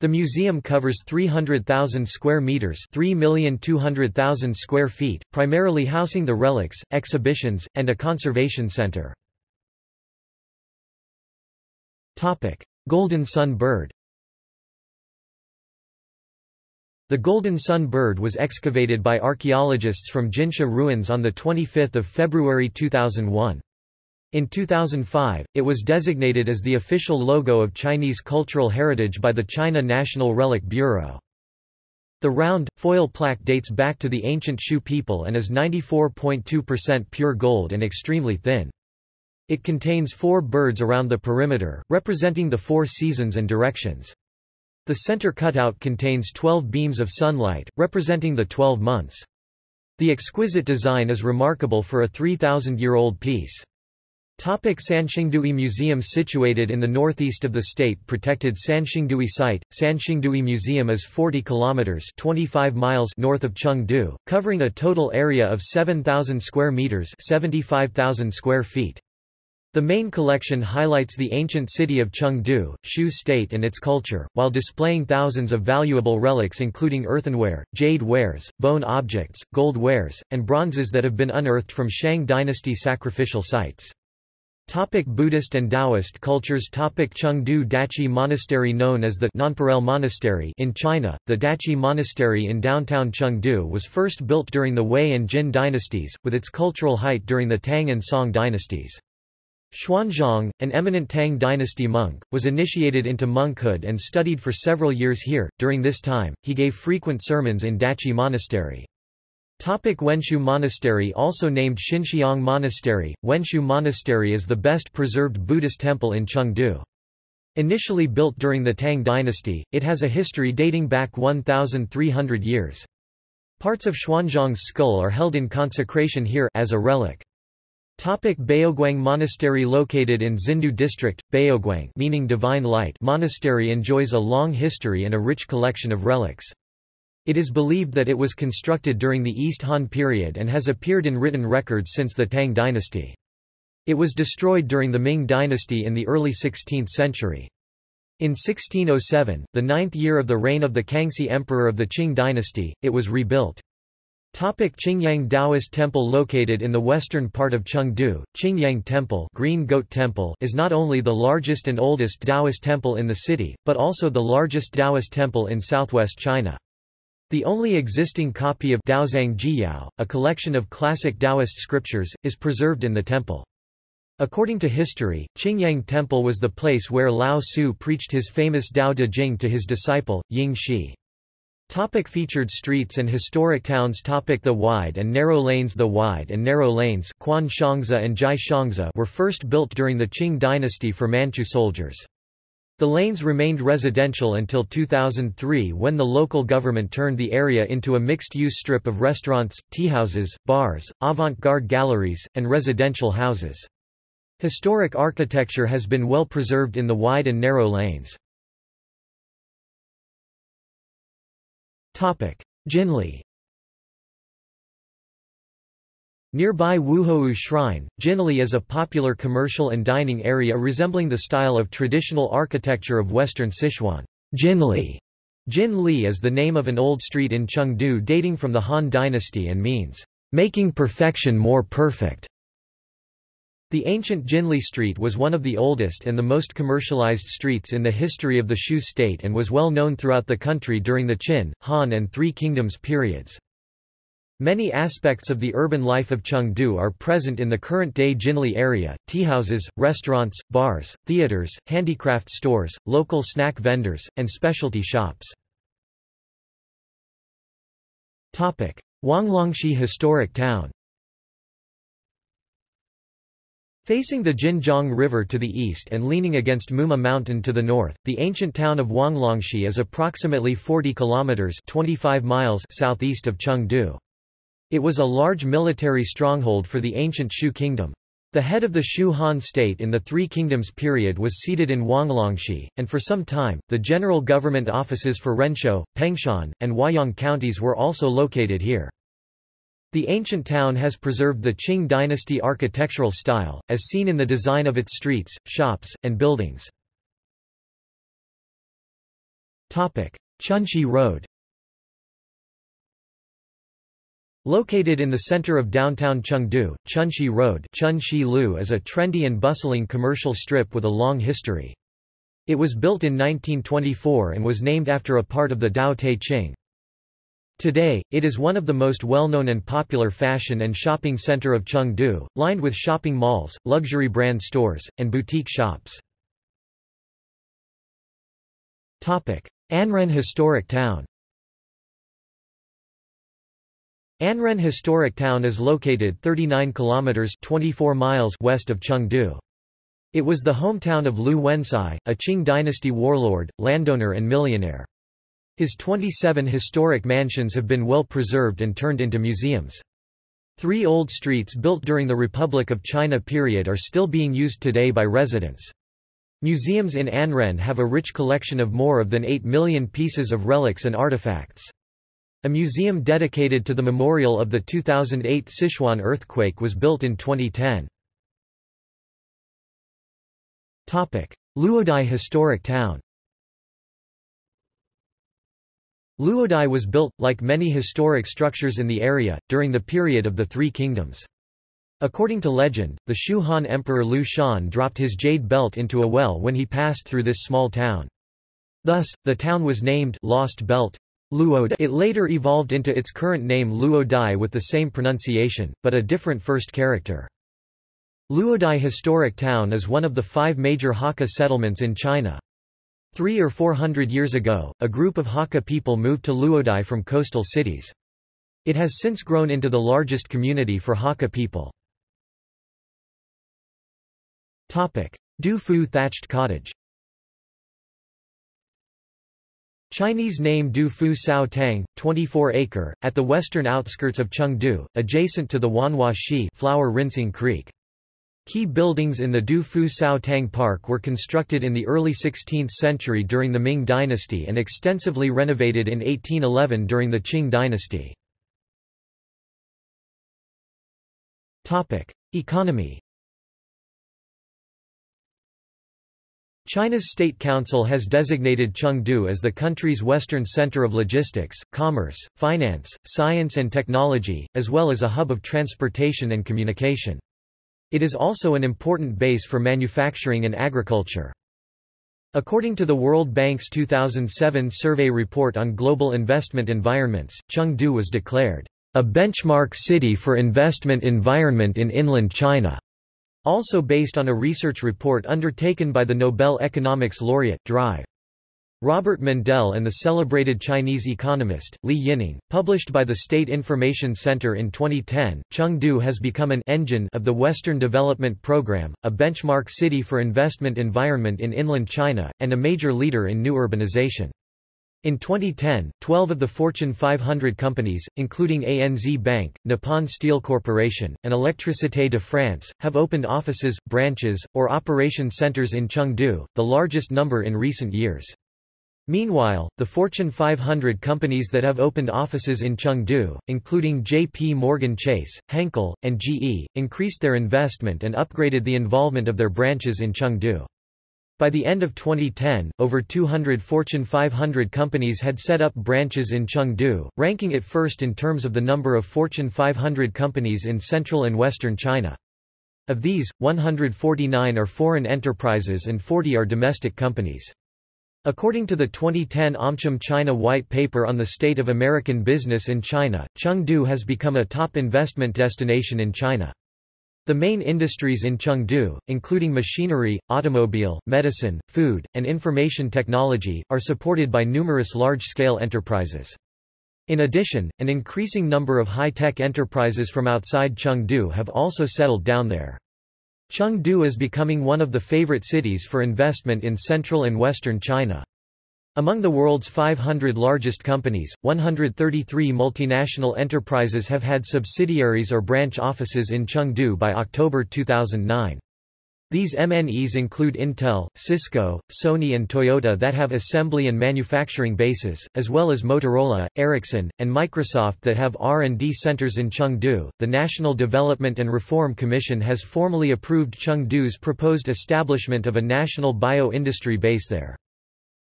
The museum covers 300,000 square meters, 3,200,000 square feet, primarily housing the relics, exhibitions, and a conservation center. Topic: Golden Sun bird. The golden sun bird was excavated by archaeologists from Jinsha ruins on the 25th of February 2001. In 2005, it was designated as the official logo of Chinese cultural heritage by the China National Relic Bureau. The round, foil plaque dates back to the ancient Shu people and is 94.2% pure gold and extremely thin. It contains four birds around the perimeter, representing the four seasons and directions. The center cutout contains 12 beams of sunlight, representing the 12 months. The exquisite design is remarkable for a 3,000-year-old piece. Topic Sanxingdui Museum Situated in the northeast of the state-protected Sanxingdui site, Sanxingdui Museum is 40 kilometers 25 miles north of Chengdu, covering a total area of 7,000 square meters 75,000 square feet. The main collection highlights the ancient city of Chengdu, Shu state and its culture, while displaying thousands of valuable relics including earthenware, jade wares, bone objects, gold wares, and bronzes that have been unearthed from Shang dynasty sacrificial sites. Topic Buddhist and Taoist cultures Topic Chengdu Dachi Monastery Known as the Nonpareil Monastery in China, the Dachi Monastery in downtown Chengdu was first built during the Wei and Jin dynasties, with its cultural height during the Tang and Song dynasties. Xuanzang, an eminent Tang dynasty monk, was initiated into monkhood and studied for several years here. During this time, he gave frequent sermons in Dachi Monastery. Topic Wenshu Monastery Also named Xinxiang Monastery, Wenshu Monastery is the best preserved Buddhist temple in Chengdu. Initially built during the Tang dynasty, it has a history dating back 1,300 years. Parts of Xuanzang's skull are held in consecration here as a relic. Topic Baoguang Monastery Located in Xindu District, Baoguang meaning divine light monastery enjoys a long history and a rich collection of relics. It is believed that it was constructed during the East Han period and has appeared in written records since the Tang dynasty. It was destroyed during the Ming dynasty in the early 16th century. In 1607, the ninth year of the reign of the Kangxi Emperor of the Qing dynasty, it was rebuilt. Topic Qingyang Taoist Temple Located in the western part of Chengdu, Qingyang Temple, Green Goat Temple is not only the largest and oldest Taoist temple in the city, but also the largest Taoist temple in southwest China. The only existing copy of Daozang Jiyao, a collection of classic Taoist scriptures, is preserved in the temple. According to history, Qingyang Temple was the place where Lao Tzu preached his famous Dao De Jing to his disciple, Yin Xi. Topic featured streets and historic towns Topic The wide and narrow lanes The wide and narrow lanes Kuan Xiangzi and Zhai Xiangzi were first built during the Qing dynasty for Manchu soldiers. The lanes remained residential until 2003 when the local government turned the area into a mixed-use strip of restaurants, teahouses, bars, avant-garde galleries, and residential houses. Historic architecture has been well preserved in the wide and narrow lanes. Jinli Nearby Wuhou Shrine, Jinli is a popular commercial and dining area resembling the style of traditional architecture of western Sichuan. Jinli Jin Li is the name of an old street in Chengdu dating from the Han dynasty and means, making perfection more perfect. The ancient Jinli Street was one of the oldest and the most commercialized streets in the history of the Shu state and was well known throughout the country during the Qin, Han and Three Kingdoms periods. Many aspects of the urban life of Chengdu are present in the current-day Jinli area, teahouses, restaurants, bars, theaters, handicraft stores, local snack vendors, and specialty shops. Huanglongxi Historic Town Facing the Jinjiang River to the east and leaning against Muma Mountain to the north, the ancient town of Huanglongxi is approximately 40 kilometers 25 miles southeast of Chengdu. It was a large military stronghold for the ancient Shu kingdom. The head of the Shu Han state in the Three Kingdoms period was seated in Huanglongxi, and for some time, the general government offices for Renshou, Pengshan, and Huayang counties were also located here. The ancient town has preserved the Qing dynasty architectural style, as seen in the design of its streets, shops, and buildings. Chunxi Road Located in the center of downtown Chengdu, Chunxi Road Chunxi is a trendy and bustling commercial strip with a long history. It was built in 1924 and was named after a part of the Tao Te Ching. Today, it is one of the most well-known and popular fashion and shopping center of Chengdu, lined with shopping malls, luxury brand stores, and boutique shops. Anren Historic Town Anren Historic Town is located 39 kilometers 24 miles west of Chengdu. It was the hometown of Liu Wencai, a Qing dynasty warlord, landowner and millionaire. His 27 historic mansions have been well preserved and turned into museums. Three old streets built during the Republic of China period are still being used today by residents. Museums in Anren have a rich collection of more of than 8 million pieces of relics and artifacts. A museum dedicated to the memorial of the 2008 Sichuan earthquake was built in 2010. Luodai Historic Town Luodai was built, like many historic structures in the area, during the period of the Three Kingdoms. According to legend, the Shu Han Emperor Liu Shan dropped his jade belt into a well when he passed through this small town. Thus, the town was named Lost Belt. Luodai. It later evolved into its current name Luodai with the same pronunciation, but a different first character. Luodai Historic Town is one of the five major Hakka settlements in China. Three or four hundred years ago, a group of Hakka people moved to Luodai from coastal cities. It has since grown into the largest community for Hakka people. Du Fu thatched cottage Chinese name Du Fu Cao Tang, 24-acre, at the western outskirts of Chengdu, adjacent to the Huanhua Xi flower rinsing creek. Key buildings in the Du Fu Cao Tang Park were constructed in the early 16th century during the Ming dynasty and extensively renovated in 1811 during the Qing dynasty. Economy China's State Council has designated Chengdu as the country's western center of logistics, commerce, finance, science and technology, as well as a hub of transportation and communication. It is also an important base for manufacturing and agriculture. According to the World Bank's 2007 survey report on global investment environments, Chengdu was declared a benchmark city for investment environment in inland China. Also based on a research report undertaken by the Nobel Economics laureate, Drive. Robert Mundell and the celebrated Chinese economist, Li Yining, published by the State Information Center in 2010, Chengdu has become an engine of the Western Development Program, a benchmark city for investment environment in inland China, and a major leader in new urbanization. In 2010, 12 of the Fortune 500 companies, including ANZ Bank, Nippon Steel Corporation, and Électricité de France, have opened offices, branches, or operation centers in Chengdu, the largest number in recent years. Meanwhile, the Fortune 500 companies that have opened offices in Chengdu, including JP Morgan Chase, Henkel, and GE, increased their investment and upgraded the involvement of their branches in Chengdu. By the end of 2010, over 200 Fortune 500 companies had set up branches in Chengdu, ranking it first in terms of the number of Fortune 500 companies in central and western China. Of these, 149 are foreign enterprises and 40 are domestic companies. According to the 2010 AmCham China White Paper on the State of American Business in China, Chengdu has become a top investment destination in China. The main industries in Chengdu, including machinery, automobile, medicine, food, and information technology, are supported by numerous large-scale enterprises. In addition, an increasing number of high-tech enterprises from outside Chengdu have also settled down there. Chengdu is becoming one of the favorite cities for investment in central and western China. Among the world's 500 largest companies, 133 multinational enterprises have had subsidiaries or branch offices in Chengdu by October 2009. These MNEs include Intel, Cisco, Sony and Toyota that have assembly and manufacturing bases, as well as Motorola, Ericsson, and Microsoft that have R&D centers in Chengdu. The National Development and Reform Commission has formally approved Chengdu's proposed establishment of a national bio-industry base there.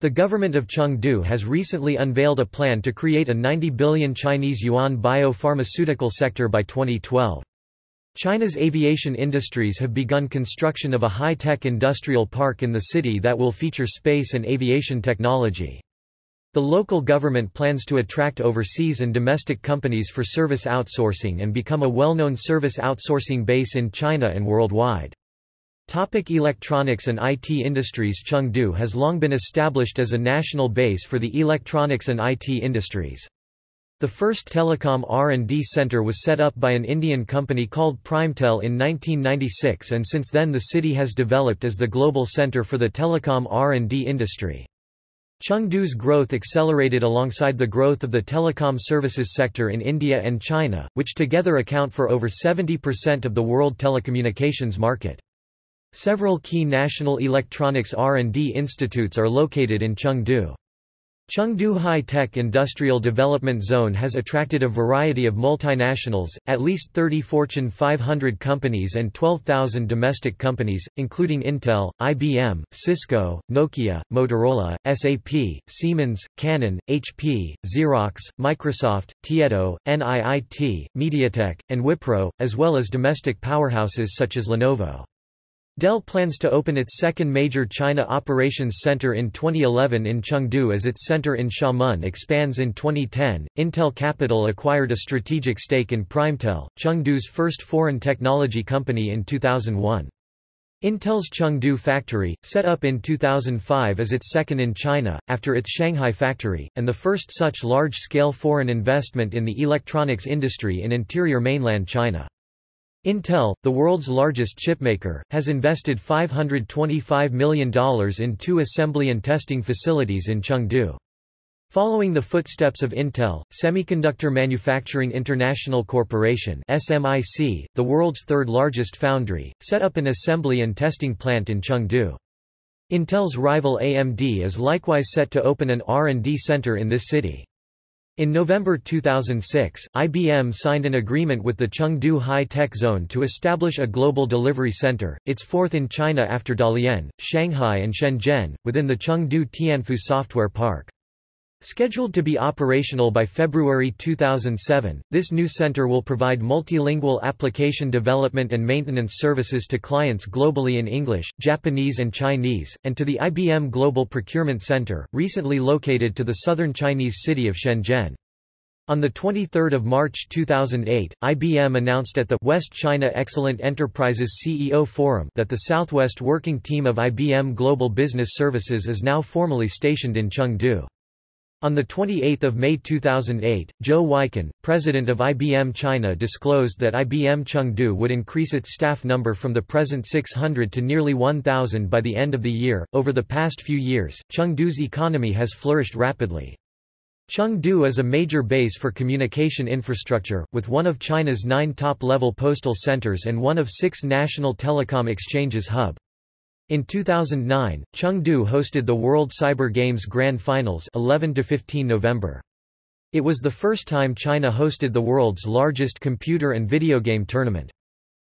The government of Chengdu has recently unveiled a plan to create a 90 billion Chinese yuan biopharmaceutical sector by 2012. China's aviation industries have begun construction of a high-tech industrial park in the city that will feature space and aviation technology. The local government plans to attract overseas and domestic companies for service outsourcing and become a well-known service outsourcing base in China and worldwide. Topic electronics and IT industries Chengdu has long been established as a national base for the electronics and IT industries. The first telecom R&D center was set up by an Indian company called Primetel in 1996 and since then the city has developed as the global center for the telecom R&D industry. Chengdu's growth accelerated alongside the growth of the telecom services sector in India and China, which together account for over 70% of the world telecommunications market. Several key national electronics R&D institutes are located in Chengdu. Chengdu High-Tech Industrial Development Zone has attracted a variety of multinationals, at least 30 Fortune 500 companies and 12,000 domestic companies, including Intel, IBM, Cisco, Nokia, Motorola, SAP, Siemens, Canon, HP, Xerox, Microsoft, Tieto, NIIT, MediaTek, and Wipro, as well as domestic powerhouses such as Lenovo. Dell plans to open its second major China operations center in 2011 in Chengdu as its center in Xiamen expands in 2010. Intel Capital acquired a strategic stake in Primetel, Chengdu's first foreign technology company in 2001. Intel's Chengdu factory, set up in 2005 is its second in China, after its Shanghai factory, and the first such large-scale foreign investment in the electronics industry in interior mainland China. Intel, the world's largest chipmaker, has invested $525 million in two assembly and testing facilities in Chengdu. Following the footsteps of Intel, Semiconductor Manufacturing International Corporation SMIC, the world's third largest foundry, set up an assembly and testing plant in Chengdu. Intel's rival AMD is likewise set to open an R&D center in this city. In November 2006, IBM signed an agreement with the Chengdu High-Tech Zone to establish a global delivery center, its fourth in China after Dalian, Shanghai and Shenzhen, within the Chengdu Tianfu Software Park. Scheduled to be operational by February 2007, this new center will provide multilingual application development and maintenance services to clients globally in English, Japanese and Chinese, and to the IBM Global Procurement Center, recently located to the southern Chinese city of Shenzhen. On 23 March 2008, IBM announced at the West China Excellent Enterprises CEO Forum that the Southwest Working Team of IBM Global Business Services is now formally stationed in Chengdu. On 28 May 2008, Zhou Weikun, president of IBM China disclosed that IBM Chengdu would increase its staff number from the present 600 to nearly 1,000 by the end of the year. Over the past few years, Chengdu's economy has flourished rapidly. Chengdu is a major base for communication infrastructure, with one of China's nine top-level postal centers and one of six national telecom exchanges hub. In 2009, Chengdu hosted the World Cyber Games Grand Finals 11 to 15 November. It was the first time China hosted the world's largest computer and video game tournament.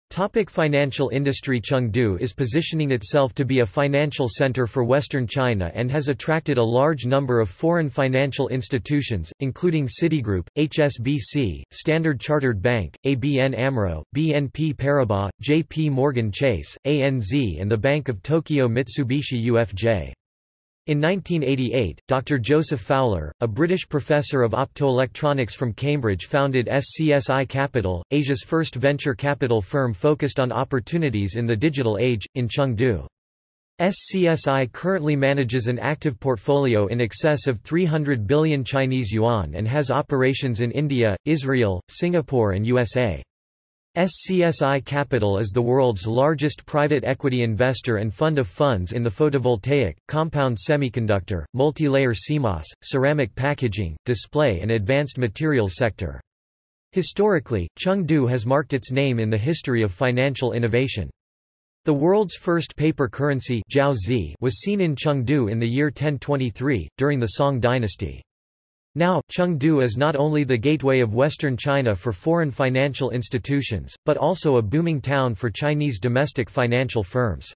Topic financial industry Chengdu is positioning itself to be a financial center for Western China and has attracted a large number of foreign financial institutions, including Citigroup, HSBC, Standard Chartered Bank, ABN AMRO, BNP Paribas, JP Morgan Chase, ANZ and the Bank of Tokyo Mitsubishi UFJ. In 1988, Dr. Joseph Fowler, a British professor of optoelectronics from Cambridge founded SCSI Capital, Asia's first venture capital firm focused on opportunities in the digital age, in Chengdu. SCSI currently manages an active portfolio in excess of 300 billion Chinese yuan and has operations in India, Israel, Singapore and USA. SCSI Capital is the world's largest private equity investor and fund of funds in the photovoltaic, compound semiconductor, multilayer CMOS, ceramic packaging, display and advanced materials sector. Historically, Chengdu has marked its name in the history of financial innovation. The world's first paper currency was seen in Chengdu in the year 1023, during the Song dynasty. Now, Chengdu is not only the gateway of western China for foreign financial institutions, but also a booming town for Chinese domestic financial firms.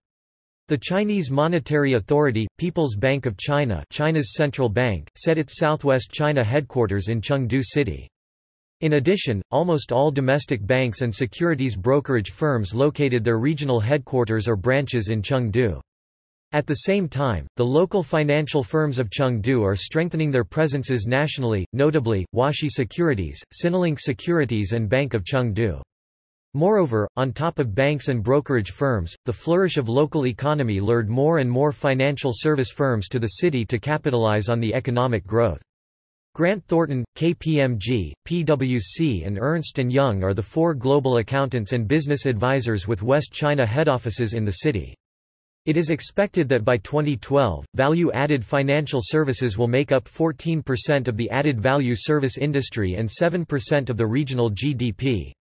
The Chinese Monetary Authority, People's Bank of China China's central bank, set its southwest China headquarters in Chengdu City. In addition, almost all domestic banks and securities brokerage firms located their regional headquarters or branches in Chengdu. At the same time, the local financial firms of Chengdu are strengthening their presences nationally, notably, Huaxi Securities, Sinolink Securities and Bank of Chengdu. Moreover, on top of banks and brokerage firms, the flourish of local economy lured more and more financial service firms to the city to capitalize on the economic growth. Grant Thornton, KPMG, PwC and Ernst & Young are the four global accountants and business advisors with West China head offices in the city. It is expected that by 2012, value-added financial services will make up 14% of the added value service industry and 7% of the regional GDP.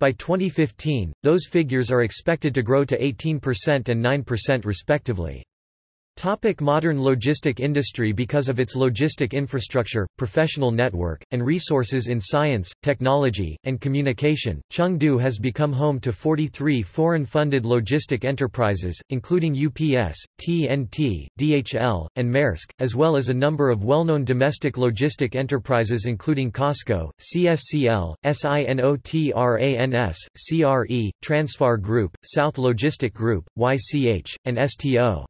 By 2015, those figures are expected to grow to 18% and 9% respectively. Topic modern logistic industry Because of its logistic infrastructure, professional network, and resources in science, technology, and communication, Chengdu has become home to 43 foreign-funded logistic enterprises, including UPS, TNT, DHL, and Maersk, as well as a number of well-known domestic logistic enterprises including COSCO, CSCL, SINOTRANS, CRE, Transfar Group, South Logistic Group, YCH, and STO.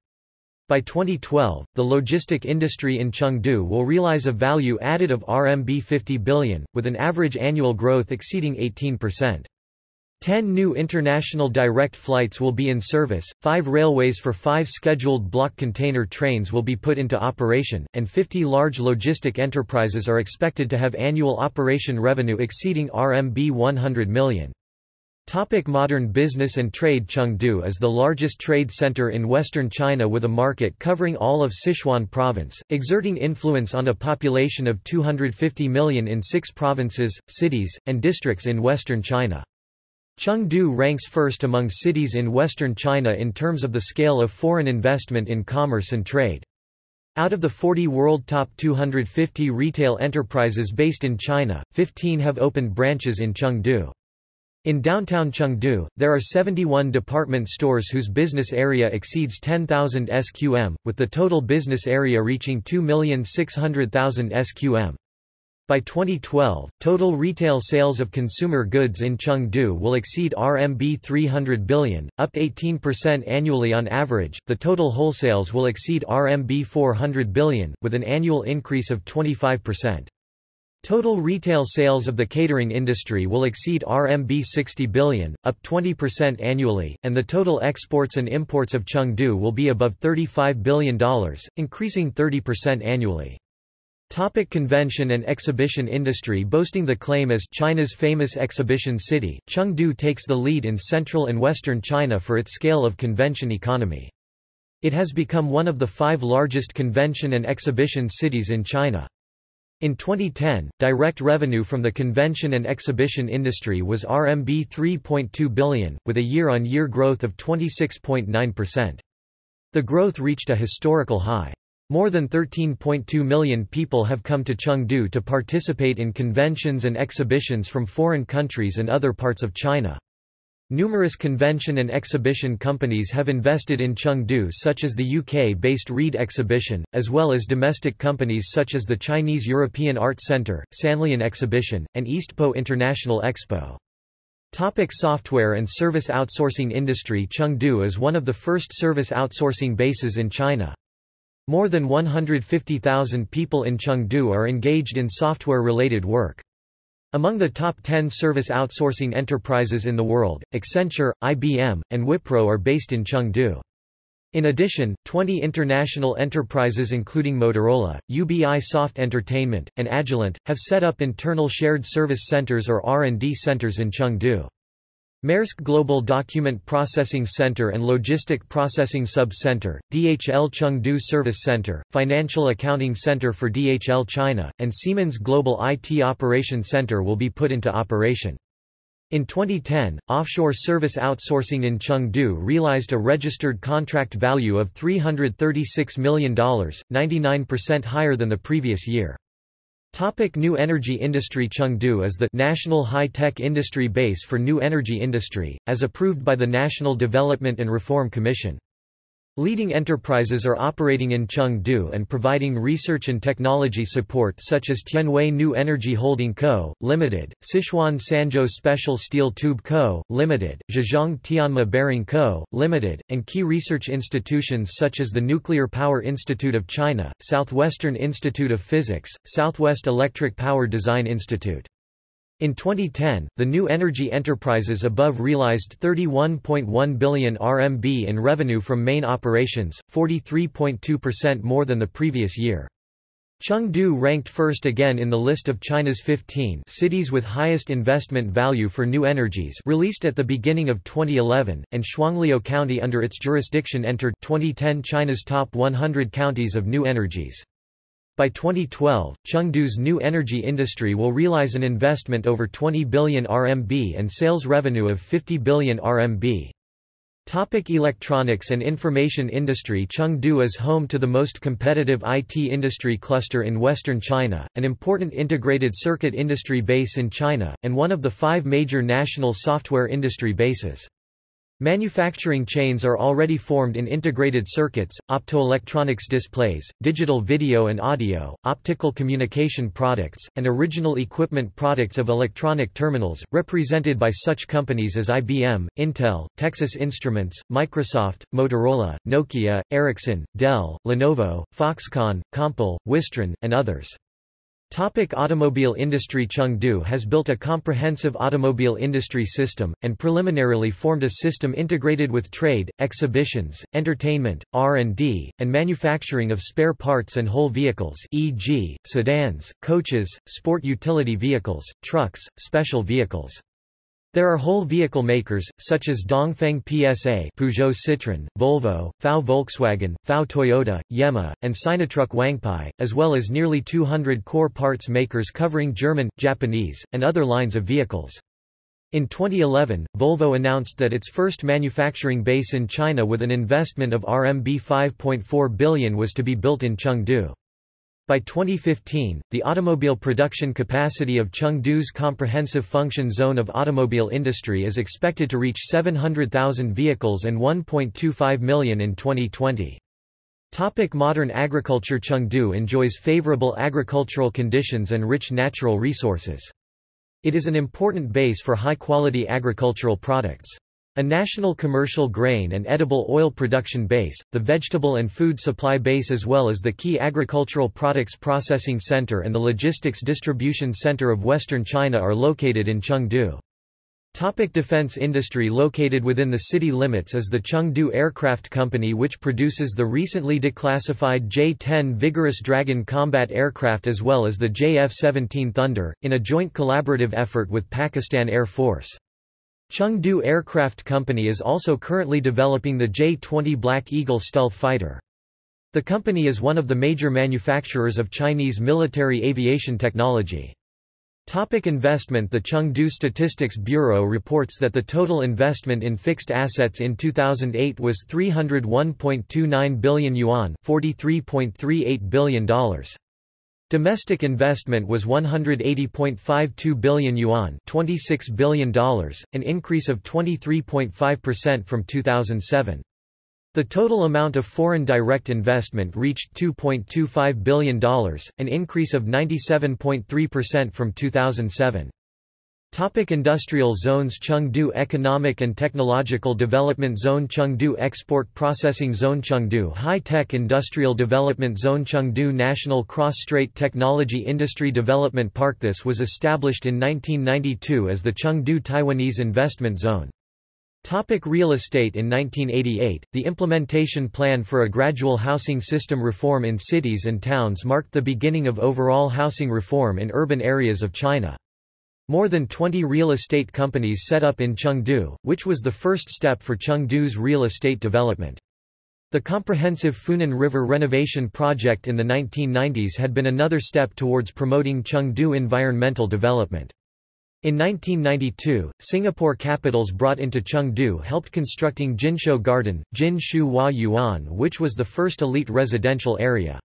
By 2012, the logistic industry in Chengdu will realize a value added of RMB 50 billion, with an average annual growth exceeding 18%. Ten new international direct flights will be in service, five railways for five scheduled block container trains will be put into operation, and 50 large logistic enterprises are expected to have annual operation revenue exceeding RMB 100 million. Topic modern business and trade Chengdu is the largest trade center in western China with a market covering all of Sichuan province, exerting influence on a population of 250 million in six provinces, cities, and districts in western China. Chengdu ranks first among cities in western China in terms of the scale of foreign investment in commerce and trade. Out of the 40 world top 250 retail enterprises based in China, 15 have opened branches in Chengdu. In downtown Chengdu, there are 71 department stores whose business area exceeds 10,000 SQM, with the total business area reaching 2,600,000 SQM. By 2012, total retail sales of consumer goods in Chengdu will exceed RMB 300 billion, up 18% annually on average. The total wholesales will exceed RMB 400 billion, with an annual increase of 25%. Total retail sales of the catering industry will exceed RMB 60 billion, up 20% annually, and the total exports and imports of Chengdu will be above $35 billion, increasing 30% annually. Topic convention and exhibition industry Boasting the claim as China's famous exhibition city, Chengdu takes the lead in central and western China for its scale of convention economy. It has become one of the five largest convention and exhibition cities in China. In 2010, direct revenue from the convention and exhibition industry was RMB 3.2 billion, with a year-on-year -year growth of 26.9%. The growth reached a historical high. More than 13.2 million people have come to Chengdu to participate in conventions and exhibitions from foreign countries and other parts of China. Numerous convention and exhibition companies have invested in Chengdu such as the UK-based Reed Exhibition, as well as domestic companies such as the Chinese European Art Centre, Sanlian Exhibition, and Eastpo International Expo. Topic software and service outsourcing industry Chengdu is one of the first service outsourcing bases in China. More than 150,000 people in Chengdu are engaged in software-related work. Among the top 10 service outsourcing enterprises in the world, Accenture, IBM, and Wipro are based in Chengdu. In addition, 20 international enterprises including Motorola, Ubisoft Entertainment, and Agilent, have set up internal shared service centers or R&D centers in Chengdu. Maersk Global Document Processing Center and Logistic Processing Sub-Center, DHL Chengdu Service Center, Financial Accounting Center for DHL China, and Siemens Global IT Operation Center will be put into operation. In 2010, offshore service outsourcing in Chengdu realized a registered contract value of $336 million, 99% higher than the previous year. Topic new energy industry Chengdu is the national high-tech industry base for new energy industry, as approved by the National Development and Reform Commission. Leading enterprises are operating in Chengdu and providing research and technology support such as Tianwei New Energy Holding Co., Ltd., Sichuan Sanzhou Special Steel Tube Co., Ltd., Zhejiang Tianma Bearing Co., Ltd., and key research institutions such as the Nuclear Power Institute of China, Southwestern Institute of Physics, Southwest Electric Power Design Institute. In 2010, the new energy enterprises above realized 31.1 billion RMB in revenue from main operations, 43.2% more than the previous year. Chengdu ranked first again in the list of China's 15 cities with highest investment value for new energies released at the beginning of 2011, and Shuangliu County under its jurisdiction entered 2010 China's top 100 counties of new energies. By 2012, Chengdu's new energy industry will realize an investment over 20 billion RMB and sales revenue of 50 billion RMB. Topic electronics and information industry Chengdu is home to the most competitive IT industry cluster in western China, an important integrated circuit industry base in China, and one of the five major national software industry bases. Manufacturing chains are already formed in integrated circuits, optoelectronics displays, digital video and audio, optical communication products, and original equipment products of electronic terminals, represented by such companies as IBM, Intel, Texas Instruments, Microsoft, Motorola, Nokia, Ericsson, Dell, Lenovo, Foxconn, Compal, Wistron, and others. Topic automobile industry Chengdu has built a comprehensive automobile industry system, and preliminarily formed a system integrated with trade, exhibitions, entertainment, R&D, and manufacturing of spare parts and whole vehicles e.g., sedans, coaches, sport utility vehicles, trucks, special vehicles. There are whole vehicle makers, such as Dongfeng PSA Peugeot Citroën, Volvo, FAW Volkswagen, FAW Toyota, Yema, and Sinotruk Wangpai, as well as nearly 200 core parts makers covering German, Japanese, and other lines of vehicles. In 2011, Volvo announced that its first manufacturing base in China with an investment of RMB 5.4 billion was to be built in Chengdu. By 2015, the automobile production capacity of Chengdu's comprehensive function zone of automobile industry is expected to reach 700,000 vehicles and 1.25 million in 2020. Topic modern agriculture Chengdu enjoys favorable agricultural conditions and rich natural resources. It is an important base for high-quality agricultural products. A national commercial grain and edible oil production base, the vegetable and food supply base as well as the key agricultural products processing center and the logistics distribution center of western China are located in Chengdu. Topic defense industry Located within the city limits is the Chengdu Aircraft Company which produces the recently declassified J-10 Vigorous Dragon combat aircraft as well as the JF-17 Thunder, in a joint collaborative effort with Pakistan Air Force. Chengdu Aircraft Company is also currently developing the J-20 Black Eagle stealth fighter. The company is one of the major manufacturers of Chinese military aviation technology. Topic investment The Chengdu Statistics Bureau reports that the total investment in fixed assets in 2008 was 301.29 billion yuan $43.38 billion. Domestic investment was 180.52 billion yuan $26 billion, an increase of 23.5% from 2007. The total amount of foreign direct investment reached $2.25 billion, an increase of 97.3% from 2007. Topic industrial zones Chengdu Economic and Technological Development Zone Chengdu Export Processing Zone Chengdu High-Tech Industrial Development Zone Chengdu National Cross-Strait Technology Industry Development Park This was established in 1992 as the Chengdu Taiwanese Investment Zone. Topic real estate In 1988, the implementation plan for a gradual housing system reform in cities and towns marked the beginning of overall housing reform in urban areas of China. More than 20 real estate companies set up in Chengdu, which was the first step for Chengdu's real estate development. The comprehensive Funan River renovation project in the 1990s had been another step towards promoting Chengdu environmental development. In 1992, Singapore capitals brought into Chengdu helped constructing Jinsho Garden, Jin Shu Hua Yuan which was the first elite residential area.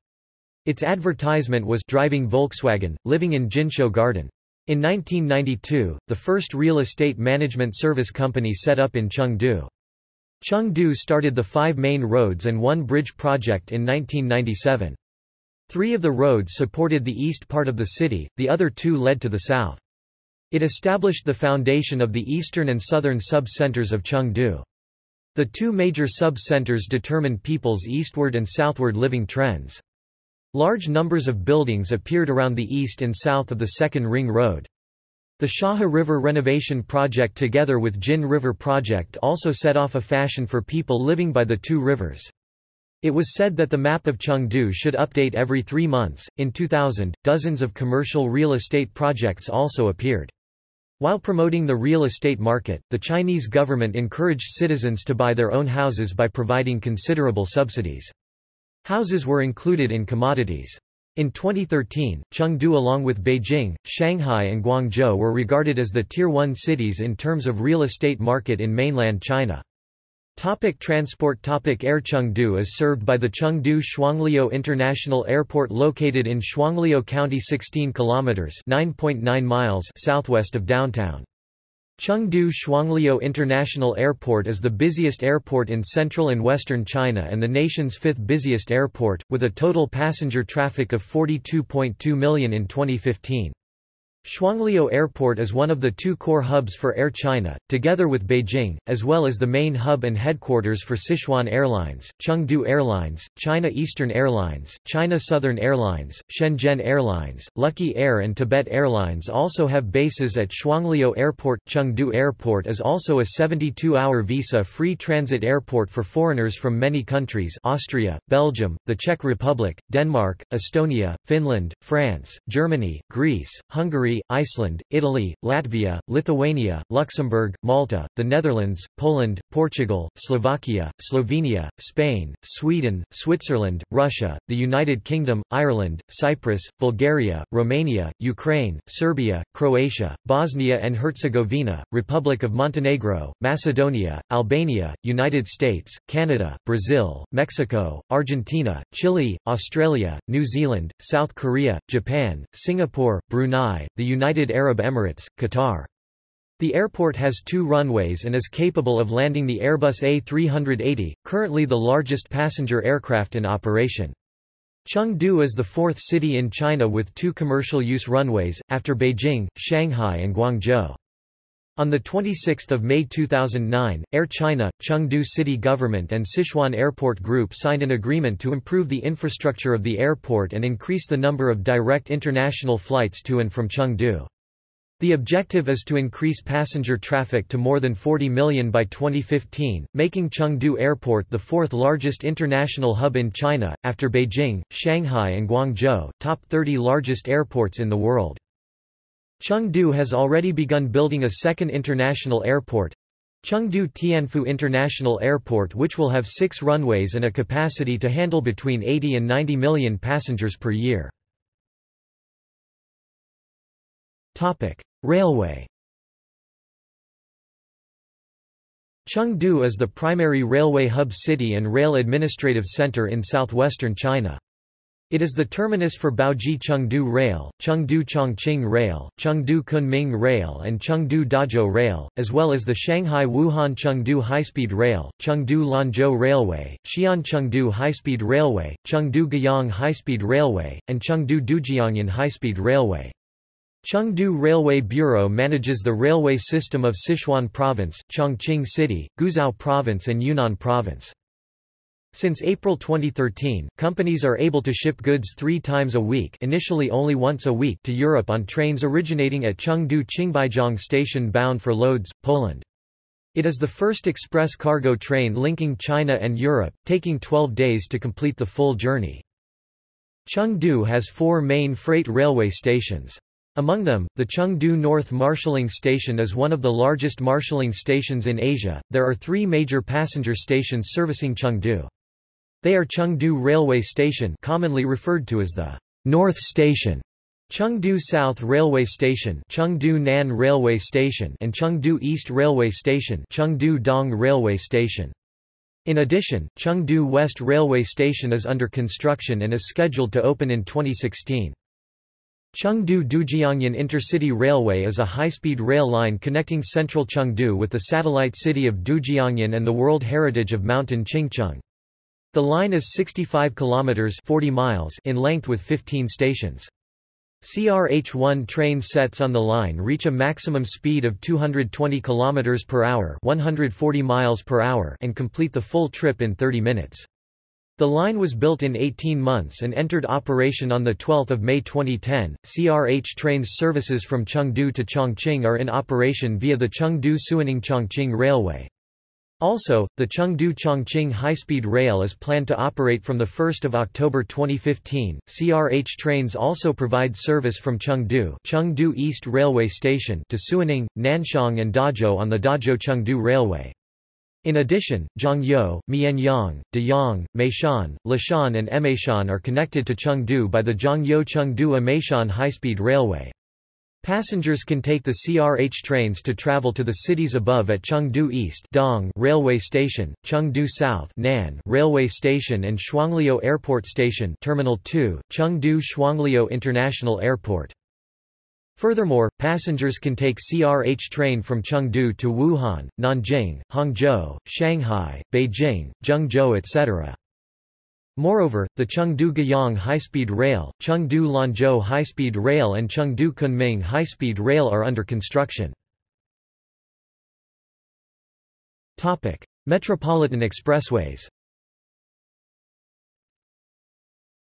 Its advertisement was driving Volkswagen, living in Jinsho Garden. In 1992, the first real estate management service company set up in Chengdu. Chengdu started the five main roads and one bridge project in 1997. Three of the roads supported the east part of the city, the other two led to the south. It established the foundation of the eastern and southern sub-centers of Chengdu. The two major sub-centers determined people's eastward and southward living trends. Large numbers of buildings appeared around the east and south of the Second Ring Road. The Shahe River renovation project together with Jin River project also set off a fashion for people living by the two rivers. It was said that the map of Chengdu should update every three months. In 2000, dozens of commercial real estate projects also appeared. While promoting the real estate market, the Chinese government encouraged citizens to buy their own houses by providing considerable subsidies. Houses were included in commodities. In 2013, Chengdu along with Beijing, Shanghai and Guangzhou were regarded as the Tier 1 cities in terms of real estate market in mainland China. Topic transport Topic Air Chengdu is served by the Chengdu Shuangliu International Airport located in Shuangliu County 16 kilometers 9.9 miles southwest of downtown. Chengdu Shuangliu International Airport is the busiest airport in central and western China and the nation's fifth busiest airport, with a total passenger traffic of 42.2 million in 2015. Shuangliu Airport is one of the two core hubs for Air China, together with Beijing, as well as the main hub and headquarters for Sichuan Airlines, Chengdu Airlines, China Eastern Airlines, China Southern Airlines, Shenzhen Airlines, Lucky Air and Tibet Airlines also have bases at Shuangliu Airport. Chengdu Airport is also a 72-hour visa-free transit airport for foreigners from many countries Austria, Belgium, the Czech Republic, Denmark, Estonia, Finland, France, Germany, Greece, Hungary Hungary, Iceland, Italy, Latvia, Lithuania, Luxembourg, Malta, the Netherlands, Poland, Portugal, Slovakia, Slovenia, Spain, Sweden, Switzerland, Russia, the United Kingdom, Ireland, Cyprus, Bulgaria, Romania, Ukraine, Serbia, Croatia, Bosnia and Herzegovina, Republic of Montenegro, Macedonia, Albania, United States, Canada, Brazil, Mexico, Argentina, Chile, Australia, New Zealand, South Korea, Japan, Singapore, Brunei, the United Arab Emirates, Qatar. The airport has two runways and is capable of landing the Airbus A380, currently the largest passenger aircraft in operation. Chengdu is the fourth city in China with two commercial-use runways, after Beijing, Shanghai and Guangzhou. On 26 May 2009, Air China, Chengdu City Government and Sichuan Airport Group signed an agreement to improve the infrastructure of the airport and increase the number of direct international flights to and from Chengdu. The objective is to increase passenger traffic to more than 40 million by 2015, making Chengdu Airport the fourth largest international hub in China, after Beijing, Shanghai and Guangzhou, top 30 largest airports in the world. Chengdu has already begun building a second international airport, Chengdu Tianfu International Airport which will have six runways and a capacity to handle between 80 and 90 million passengers per year. Railway Chengdu is the primary railway hub city and rail administrative center in southwestern China. It is the terminus for Baoji Chengdu Rail, Chengdu Chongqing Rail, Chengdu Kunming Rail and Chengdu Dazhou Rail, as well as the Shanghai Wuhan Chengdu High-Speed Rail, Chengdu Lanzhou Railway, Xi'an Chengdu High-Speed Railway, Chengdu Guiyang High-Speed Railway, and Chengdu Dujiangyan High-Speed Railway. Chengdu Railway Bureau manages the railway system of Sichuan Province, Chongqing City, Guizhou Province and Yunnan Province. Since April 2013, companies are able to ship goods three times a week initially only once a week to Europe on trains originating at Chengdu Qingbaijiang Station bound for Lodz, Poland. It is the first express cargo train linking China and Europe, taking 12 days to complete the full journey. Chengdu has four main freight railway stations. Among them, the Chengdu North Marshalling Station is one of the largest marshalling stations in Asia. There are three major passenger stations servicing Chengdu. They are Chengdu Railway Station, commonly referred to as the North Station, Chengdu South Railway Station, Chengdu Nan Railway Station, and Chengdu East Railway Station, Chengdu Dong Railway Station. In addition, Chengdu West Railway Station is under construction and is scheduled to open in 2016. Chengdu Dujiangyan Intercity Railway is a high-speed rail line connecting central Chengdu with the satellite city of Dujiangyan and the World Heritage of Mountain Qingcheng. The line is 65 kilometers 40 miles in length with 15 stations. CRH-1 train sets on the line reach a maximum speed of 220 km per hour, 140 miles per hour and complete the full trip in 30 minutes. The line was built in 18 months and entered operation on 12 May 2010. CRH trains services from Chengdu to Chongqing are in operation via the Chengdu-Suining Chongqing Railway. Also, the Chengdu-Chongqing high-speed rail is planned to operate from 1 October 2015. CRH trains also provide service from Chengdu, Chengdu East Railway Station to Suining, Nanchong and Dazhou on the Dazhou-Chengdu Railway. In addition, Zhongyou, Mianyang, Deyang, Meishan, Leshan and Emeishan are connected to Chengdu by the Zhongyou-Chengdu-Emeishan high-speed railway. Passengers can take the CRH trains to travel to the cities above at Chengdu East Dong Railway Station, Chengdu South Nan Railway Station and Shuangliu Airport Station Terminal 2, Chengdu Shuangliu International Airport. Furthermore, passengers can take CRH train from Chengdu to Wuhan, Nanjing, Hangzhou, Shanghai, Beijing, Zhengzhou etc. Moreover, the Chengdu Guiyang High-Speed Rail, Chengdu Lanzhou High-Speed Rail and Chengdu Kunming High-Speed Rail are under construction. Metropolitan expressways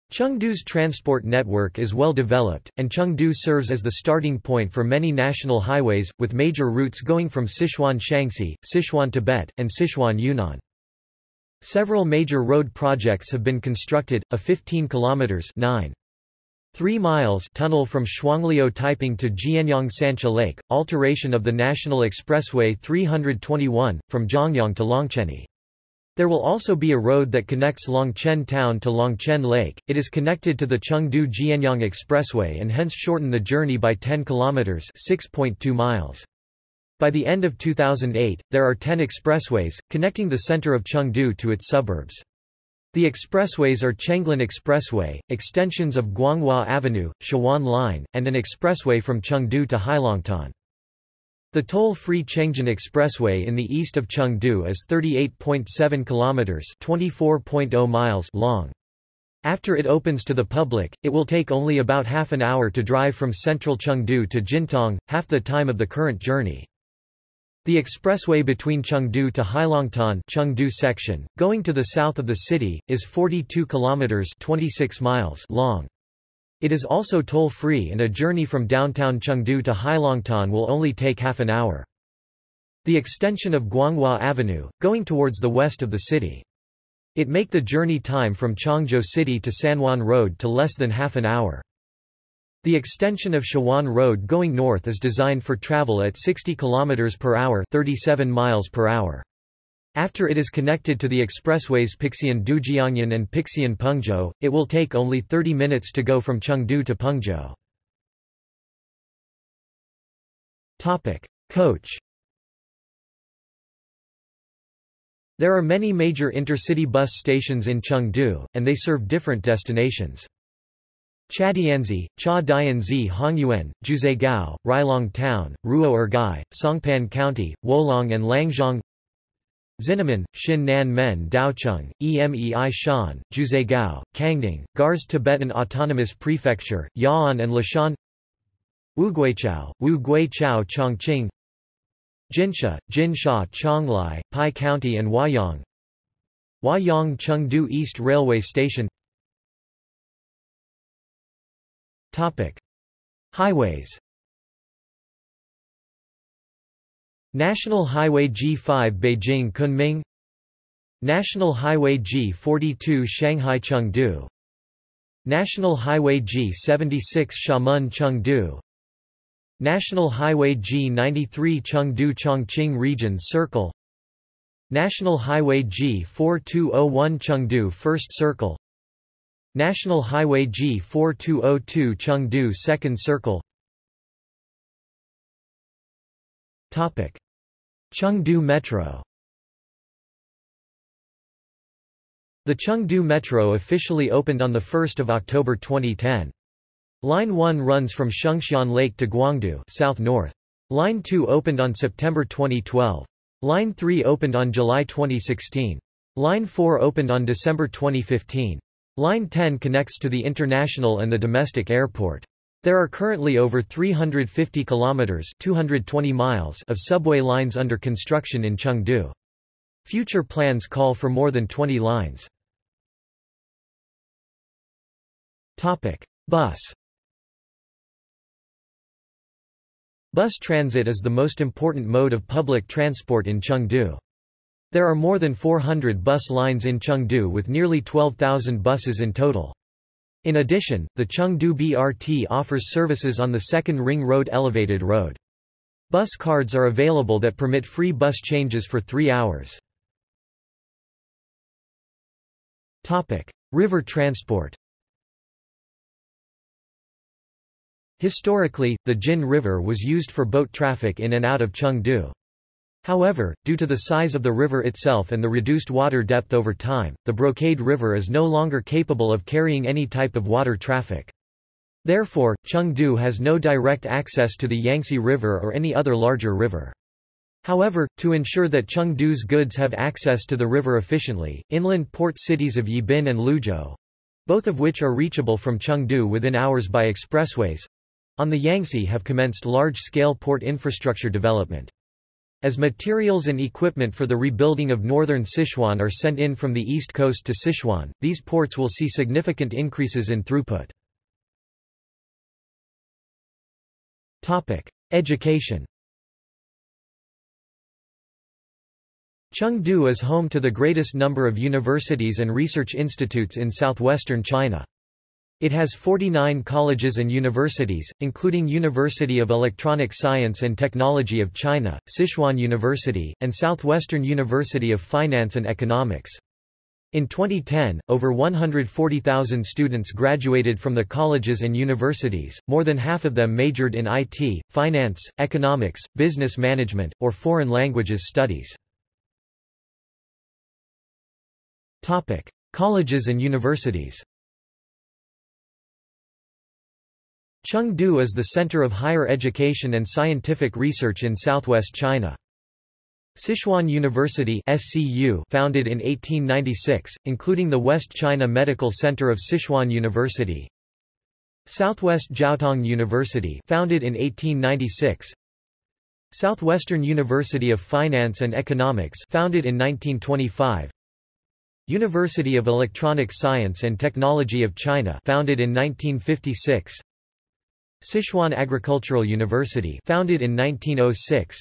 Chengdu's transport network is well developed, and Chengdu serves as the starting point for many national highways, with major routes going from Sichuan Shaanxi, Sichuan Tibet, and Sichuan Yunnan. Several major road projects have been constructed, a 15 kilometers 9 3 miles tunnel from Shuangliu Taiping to Jianyang Sancha Lake, alteration of the National Expressway 321, from Zhongyang to Longcheni. There will also be a road that connects Longchen town to Longchen Lake. It is connected to the Chengdu Jianyang Expressway and hence shorten the journey by 10 kilometers, 6.2 miles. By the end of 2008, there are 10 expressways connecting the center of Chengdu to its suburbs. The expressways are Chengjin Expressway, extensions of Guanghua Avenue, Shawan Line, and an expressway from Chengdu to Heilongtan. The toll-free Chengjin Expressway in the east of Chengdu is 38.7 kilometers (24.0 miles) long. After it opens to the public, it will take only about half an hour to drive from central Chengdu to Jintang, half the time of the current journey. The expressway between Chengdu to Heilongtan Chengdu section, going to the south of the city, is 42 kilometers 26 miles long. It is also toll-free and a journey from downtown Chengdu to Heilongtan will only take half an hour. The extension of Guanghua Avenue, going towards the west of the city. It make the journey time from Chongzhou City to Sanhuan Road to less than half an hour. The extension of Shawan Road going north is designed for travel at 60 km per hour, 37 miles per hour. After it is connected to the expressways Pixian Dujiangyan and Pixian Pengzhou, it will take only 30 minutes to go from Chengdu to Pengzhou. Topic: Coach There are many major intercity bus stations in Chengdu, and they serve different destinations. Chadianzi, Cha Dianzi Hongyuan, Jiuzhaigou, Rilong Town, Ruo Ergai, Songpan County, Wolong and Langzhong Xinnanmen, Xin Nan Men Daocheng, Emei Shan, Jiuzhaigou, Kangding, Gars Tibetan Autonomous Prefecture, Ya'an and Leshan Wuguiqiao, Wu Guiqiao Chongqing Jinsha, Jinsha Chonglai, Pai County and Huayang Huayang Chengdu East Railway Station Topic. Highways. National Highway G5 Beijing Kunming. National Highway G42 Shanghai Chengdu. National Highway G76 Xiamen Chengdu. National Highway G93 Chengdu Chongqing Region Circle. National Highway G4201 Chengdu First Circle National Highway G4202 Chengdu Second Circle Topic. Chengdu Metro The Chengdu Metro officially opened on 1 October 2010. Line 1 runs from Shengxian Lake to Guangdu south-north. Line 2 opened on September 2012. Line 3 opened on July 2016. Line 4 opened on December 2015. Line 10 connects to the international and the domestic airport. There are currently over 350 kilometers (220 miles) of subway lines under construction in Chengdu. Future plans call for more than 20 lines. Topic: Bus. Bus transit is the most important mode of public transport in Chengdu. There are more than 400 bus lines in Chengdu with nearly 12,000 buses in total. In addition, the Chengdu BRT offers services on the Second Ring Road Elevated Road. Bus cards are available that permit free bus changes for three hours. River transport Historically, the Jin River was used for boat traffic in and out of Chengdu. However, due to the size of the river itself and the reduced water depth over time, the Brocade River is no longer capable of carrying any type of water traffic. Therefore, Chengdu has no direct access to the Yangtze River or any other larger river. However, to ensure that Chengdu's goods have access to the river efficiently, inland port cities of Yibin and Luzhou—both of which are reachable from Chengdu within hours by expressways—on the Yangtze have commenced large-scale port infrastructure development. As materials and equipment for the rebuilding of northern Sichuan are sent in from the east coast to Sichuan, these ports will see significant increases in throughput. Education Chengdu is home to the greatest number of universities and research institutes in southwestern China. It has 49 colleges and universities, including University of Electronic Science and Technology of China, Sichuan University, and Southwestern University of Finance and Economics. In 2010, over 140,000 students graduated from the colleges and universities, more than half of them majored in IT, finance, economics, business management, or foreign languages studies. Colleges and universities Chengdu is the center of higher education and scientific research in southwest China. Sichuan University SCU founded in 1896, including the West China Medical Center of Sichuan University. Southwest Jiaotong University founded in 1896. Southwestern University of Finance and Economics founded in 1925. University of Electronic Science and Technology of China founded in 1956. Sichuan Agricultural University founded in 1906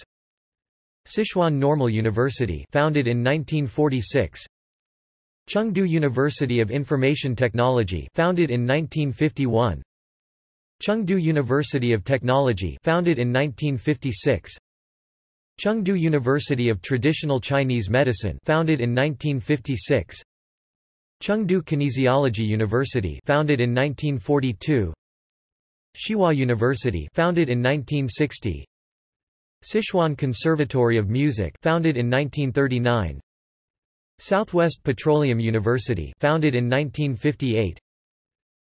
Sichuan Normal University founded in 1946 Chengdu University of Information Technology founded in 1951 Chengdu University of Technology founded in 1956 Chengdu University of Traditional Chinese Medicine founded in 1956 Chengdu Kinesiology University founded in 1942 Xihua University founded in 1960 Sichuan Conservatory of Music founded in 1939 Southwest Petroleum University founded in 1958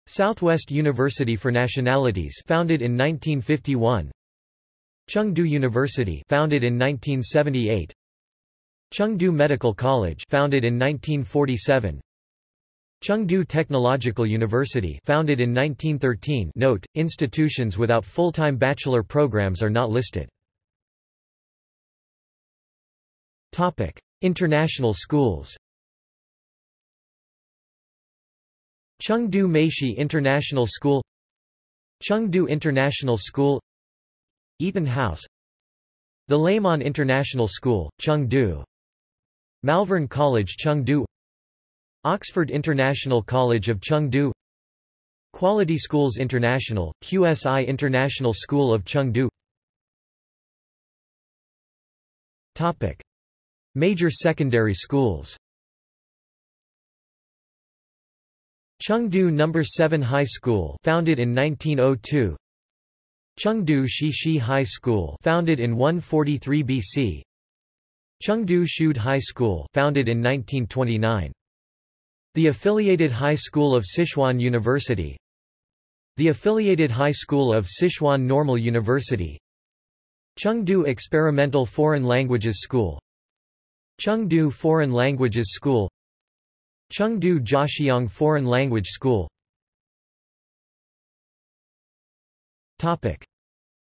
Southwest University for Nationalities founded in 1951 Chengdu University founded in 1978 Chengdu Medical College founded in 1947 Chengdu Technological University founded in 1913 Note, institutions without full-time bachelor programs are not listed. International schools. Chengdu Meishi International School Chengdu International School Eaton House The Leman International School, Chengdu Malvern College Chengdu Oxford International College of Chengdu Quality Schools International, QSI International School of Chengdu Topic. Major secondary schools Chengdu No. 7 High School founded in 1902 Chengdu Shishi High School founded in 143 BC Chengdu Shude High School founded in 1929 the Affiliated High School of Sichuan University. The Affiliated High School of Sichuan Normal University. Chengdu Experimental Foreign Languages School. Chengdu Foreign Languages School. Chengdu Jiaxiang Foreign Language School.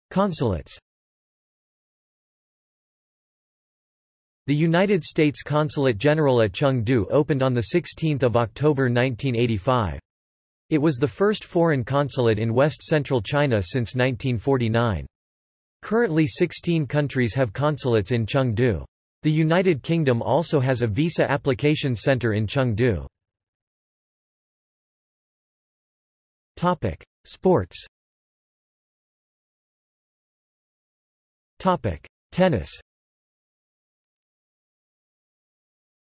Consulates The United States Consulate General at Chengdu opened on 16 October 1985. It was the first foreign consulate in west-central China since 1949. Currently 16 countries have consulates in Chengdu. The United Kingdom also has a visa application center in Chengdu. Sports Tennis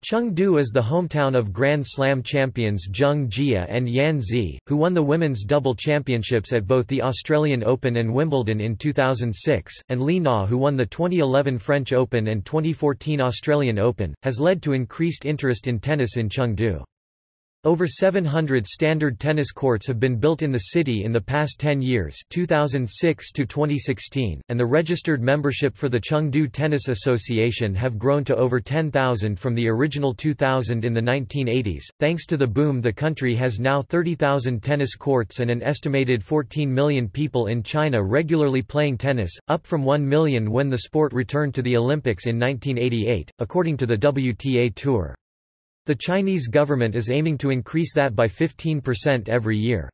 Chengdu is the hometown of Grand Slam champions Zheng Jie and Yan Zi, who won the women's double championships at both the Australian Open and Wimbledon in 2006, and Li Na who won the 2011 French Open and 2014 Australian Open, has led to increased interest in tennis in Chengdu. Over 700 standard tennis courts have been built in the city in the past 10 years 2006 to 2016, and the registered membership for the Chengdu Tennis Association have grown to over 10,000 from the original 2,000 in the 1980s. Thanks to the boom the country has now 30,000 tennis courts and an estimated 14 million people in China regularly playing tennis, up from 1 million when the sport returned to the Olympics in 1988, according to the WTA Tour. The Chinese government is aiming to increase that by 15% every year.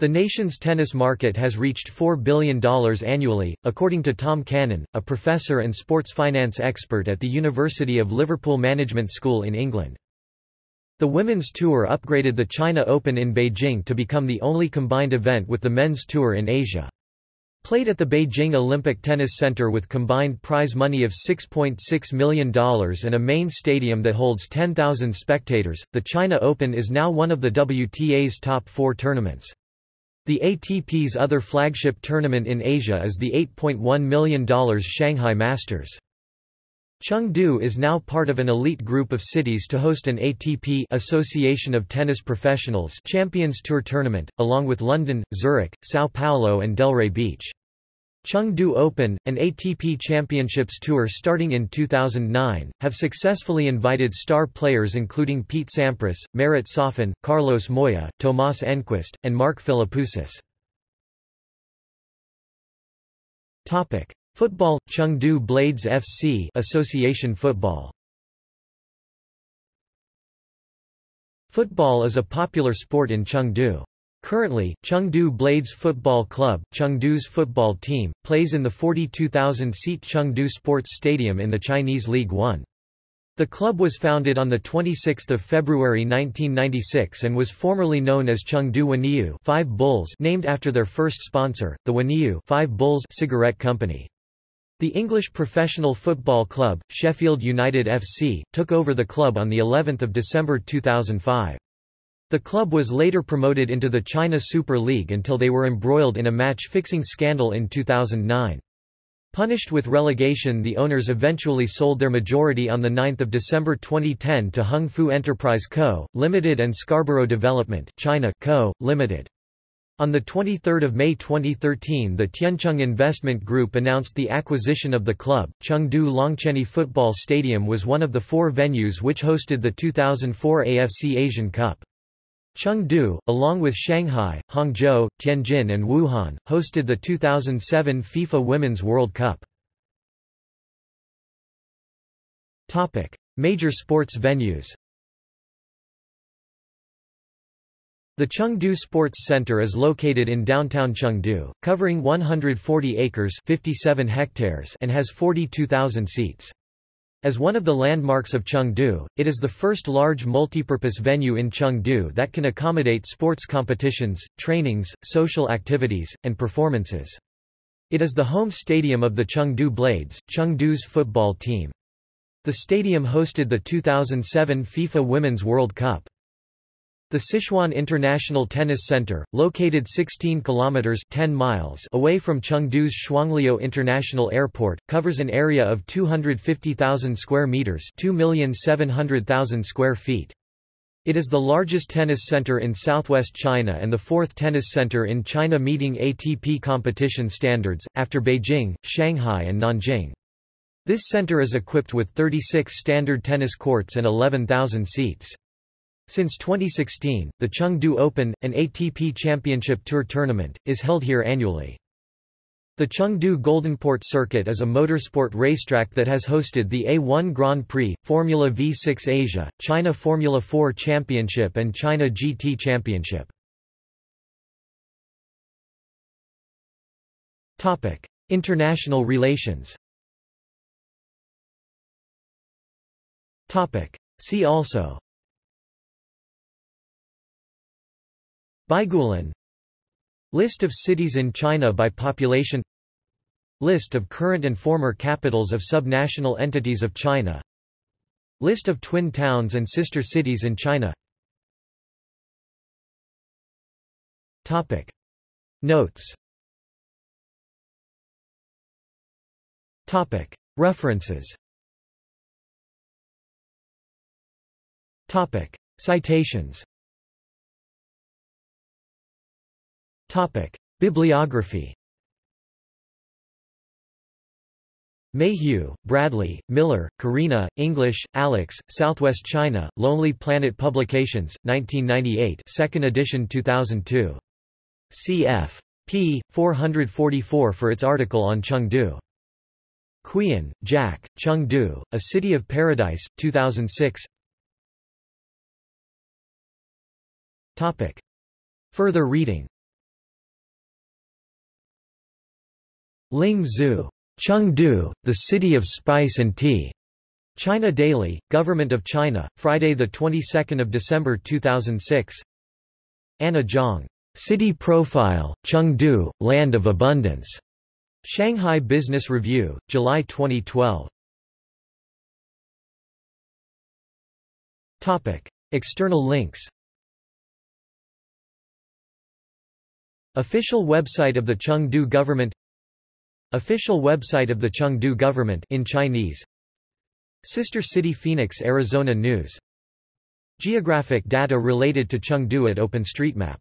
The nation's tennis market has reached $4 billion annually, according to Tom Cannon, a professor and sports finance expert at the University of Liverpool Management School in England. The women's tour upgraded the China Open in Beijing to become the only combined event with the men's tour in Asia. Played at the Beijing Olympic Tennis Center with combined prize money of $6.6 .6 million and a main stadium that holds 10,000 spectators, the China Open is now one of the WTA's top four tournaments. The ATP's other flagship tournament in Asia is the $8.1 million Shanghai Masters. Chengdu is now part of an elite group of cities to host an ATP Association of Tennis Professionals Champions Tour tournament, along with London, Zurich, Sao Paulo and Delray Beach. Chengdu Open, an ATP Championships tour starting in 2009, have successfully invited star players including Pete Sampras, Marat Safin, Carlos Moya, Thomas Enqvist, and Mark Philippoussis. Football Chengdu Blades FC Association Football Football is a popular sport in Chengdu. Currently, Chengdu Blades Football Club, Chengdu's football team, plays in the 42,000-seat Chengdu Sports Stadium in the Chinese League One. The club was founded on 26 February 1996 and was formerly known as Chengdu Wuniu Five Bulls named after their first sponsor, the Wuniu Five Bulls cigarette company. The English professional football club, Sheffield United FC, took over the club on the 11th of December 2005. The club was later promoted into the China Super League until they were embroiled in a match-fixing scandal in 2009. Punished with relegation the owners eventually sold their majority on 9 December 2010 to Hung Fu Enterprise Co., Limited and Scarborough Development China Co., Limited. On 23 May 2013 the Tiancheng Investment Group announced the acquisition of the club. Chengdu Longquanyi Football Stadium was one of the four venues which hosted the 2004 AFC Asian Cup. Chengdu, along with Shanghai, Hangzhou, Tianjin and Wuhan, hosted the 2007 FIFA Women's World Cup. Major sports venues. The Chengdu Sports Center is located in downtown Chengdu, covering 140 acres 57 hectares and has 42,000 seats. As one of the landmarks of Chengdu, it is the first large multipurpose venue in Chengdu that can accommodate sports competitions, trainings, social activities, and performances. It is the home stadium of the Chengdu Blades, Chengdu's football team. The stadium hosted the 2007 FIFA Women's World Cup. The Sichuan International Tennis Center, located 16 kilometers 10 miles away from Chengdu's Shuangliu International Airport, covers an area of 250,000 square meters, 2,700,000 square feet. It is the largest tennis center in southwest China and the fourth tennis center in China meeting ATP competition standards, after Beijing, Shanghai and Nanjing. This center is equipped with 36 standard tennis courts and 11,000 seats. Since 2016, the Chengdu Open, an ATP Championship Tour tournament, is held here annually. The Chengdu Goldenport Circuit is a motorsport racetrack that has hosted the A1 Grand Prix, Formula V6 Asia, China Formula 4 Championship and China GT Championship. International relations See also Baigulan. List of cities in China by population. List of current and former capitals of subnational entities of China. List of twin towns and sister cities in China. Topic. Notes. Topic. References. Topic. Citations Topic. Bibliography Mayhew, Bradley, Miller, Karina, English, Alex, Southwest China, Lonely Planet Publications, 1998 2nd edition 2002. cf. p. 444 for its article on Chengdu. Quyen, Jack, Chengdu, A City of Paradise, 2006 Topic. Further reading Ling Zhu. Chengdu, the City of Spice and Tea. China Daily, Government of China, Friday 22 December 2006 Anna Zhang. City Profile, Chengdu, Land of Abundance. Shanghai Business Review, July 2012. Topic. External links Official website of the Chengdu government Official website of the Chengdu government in Chinese. Sister City Phoenix Arizona News. Geographic data related to Chengdu at OpenStreetMap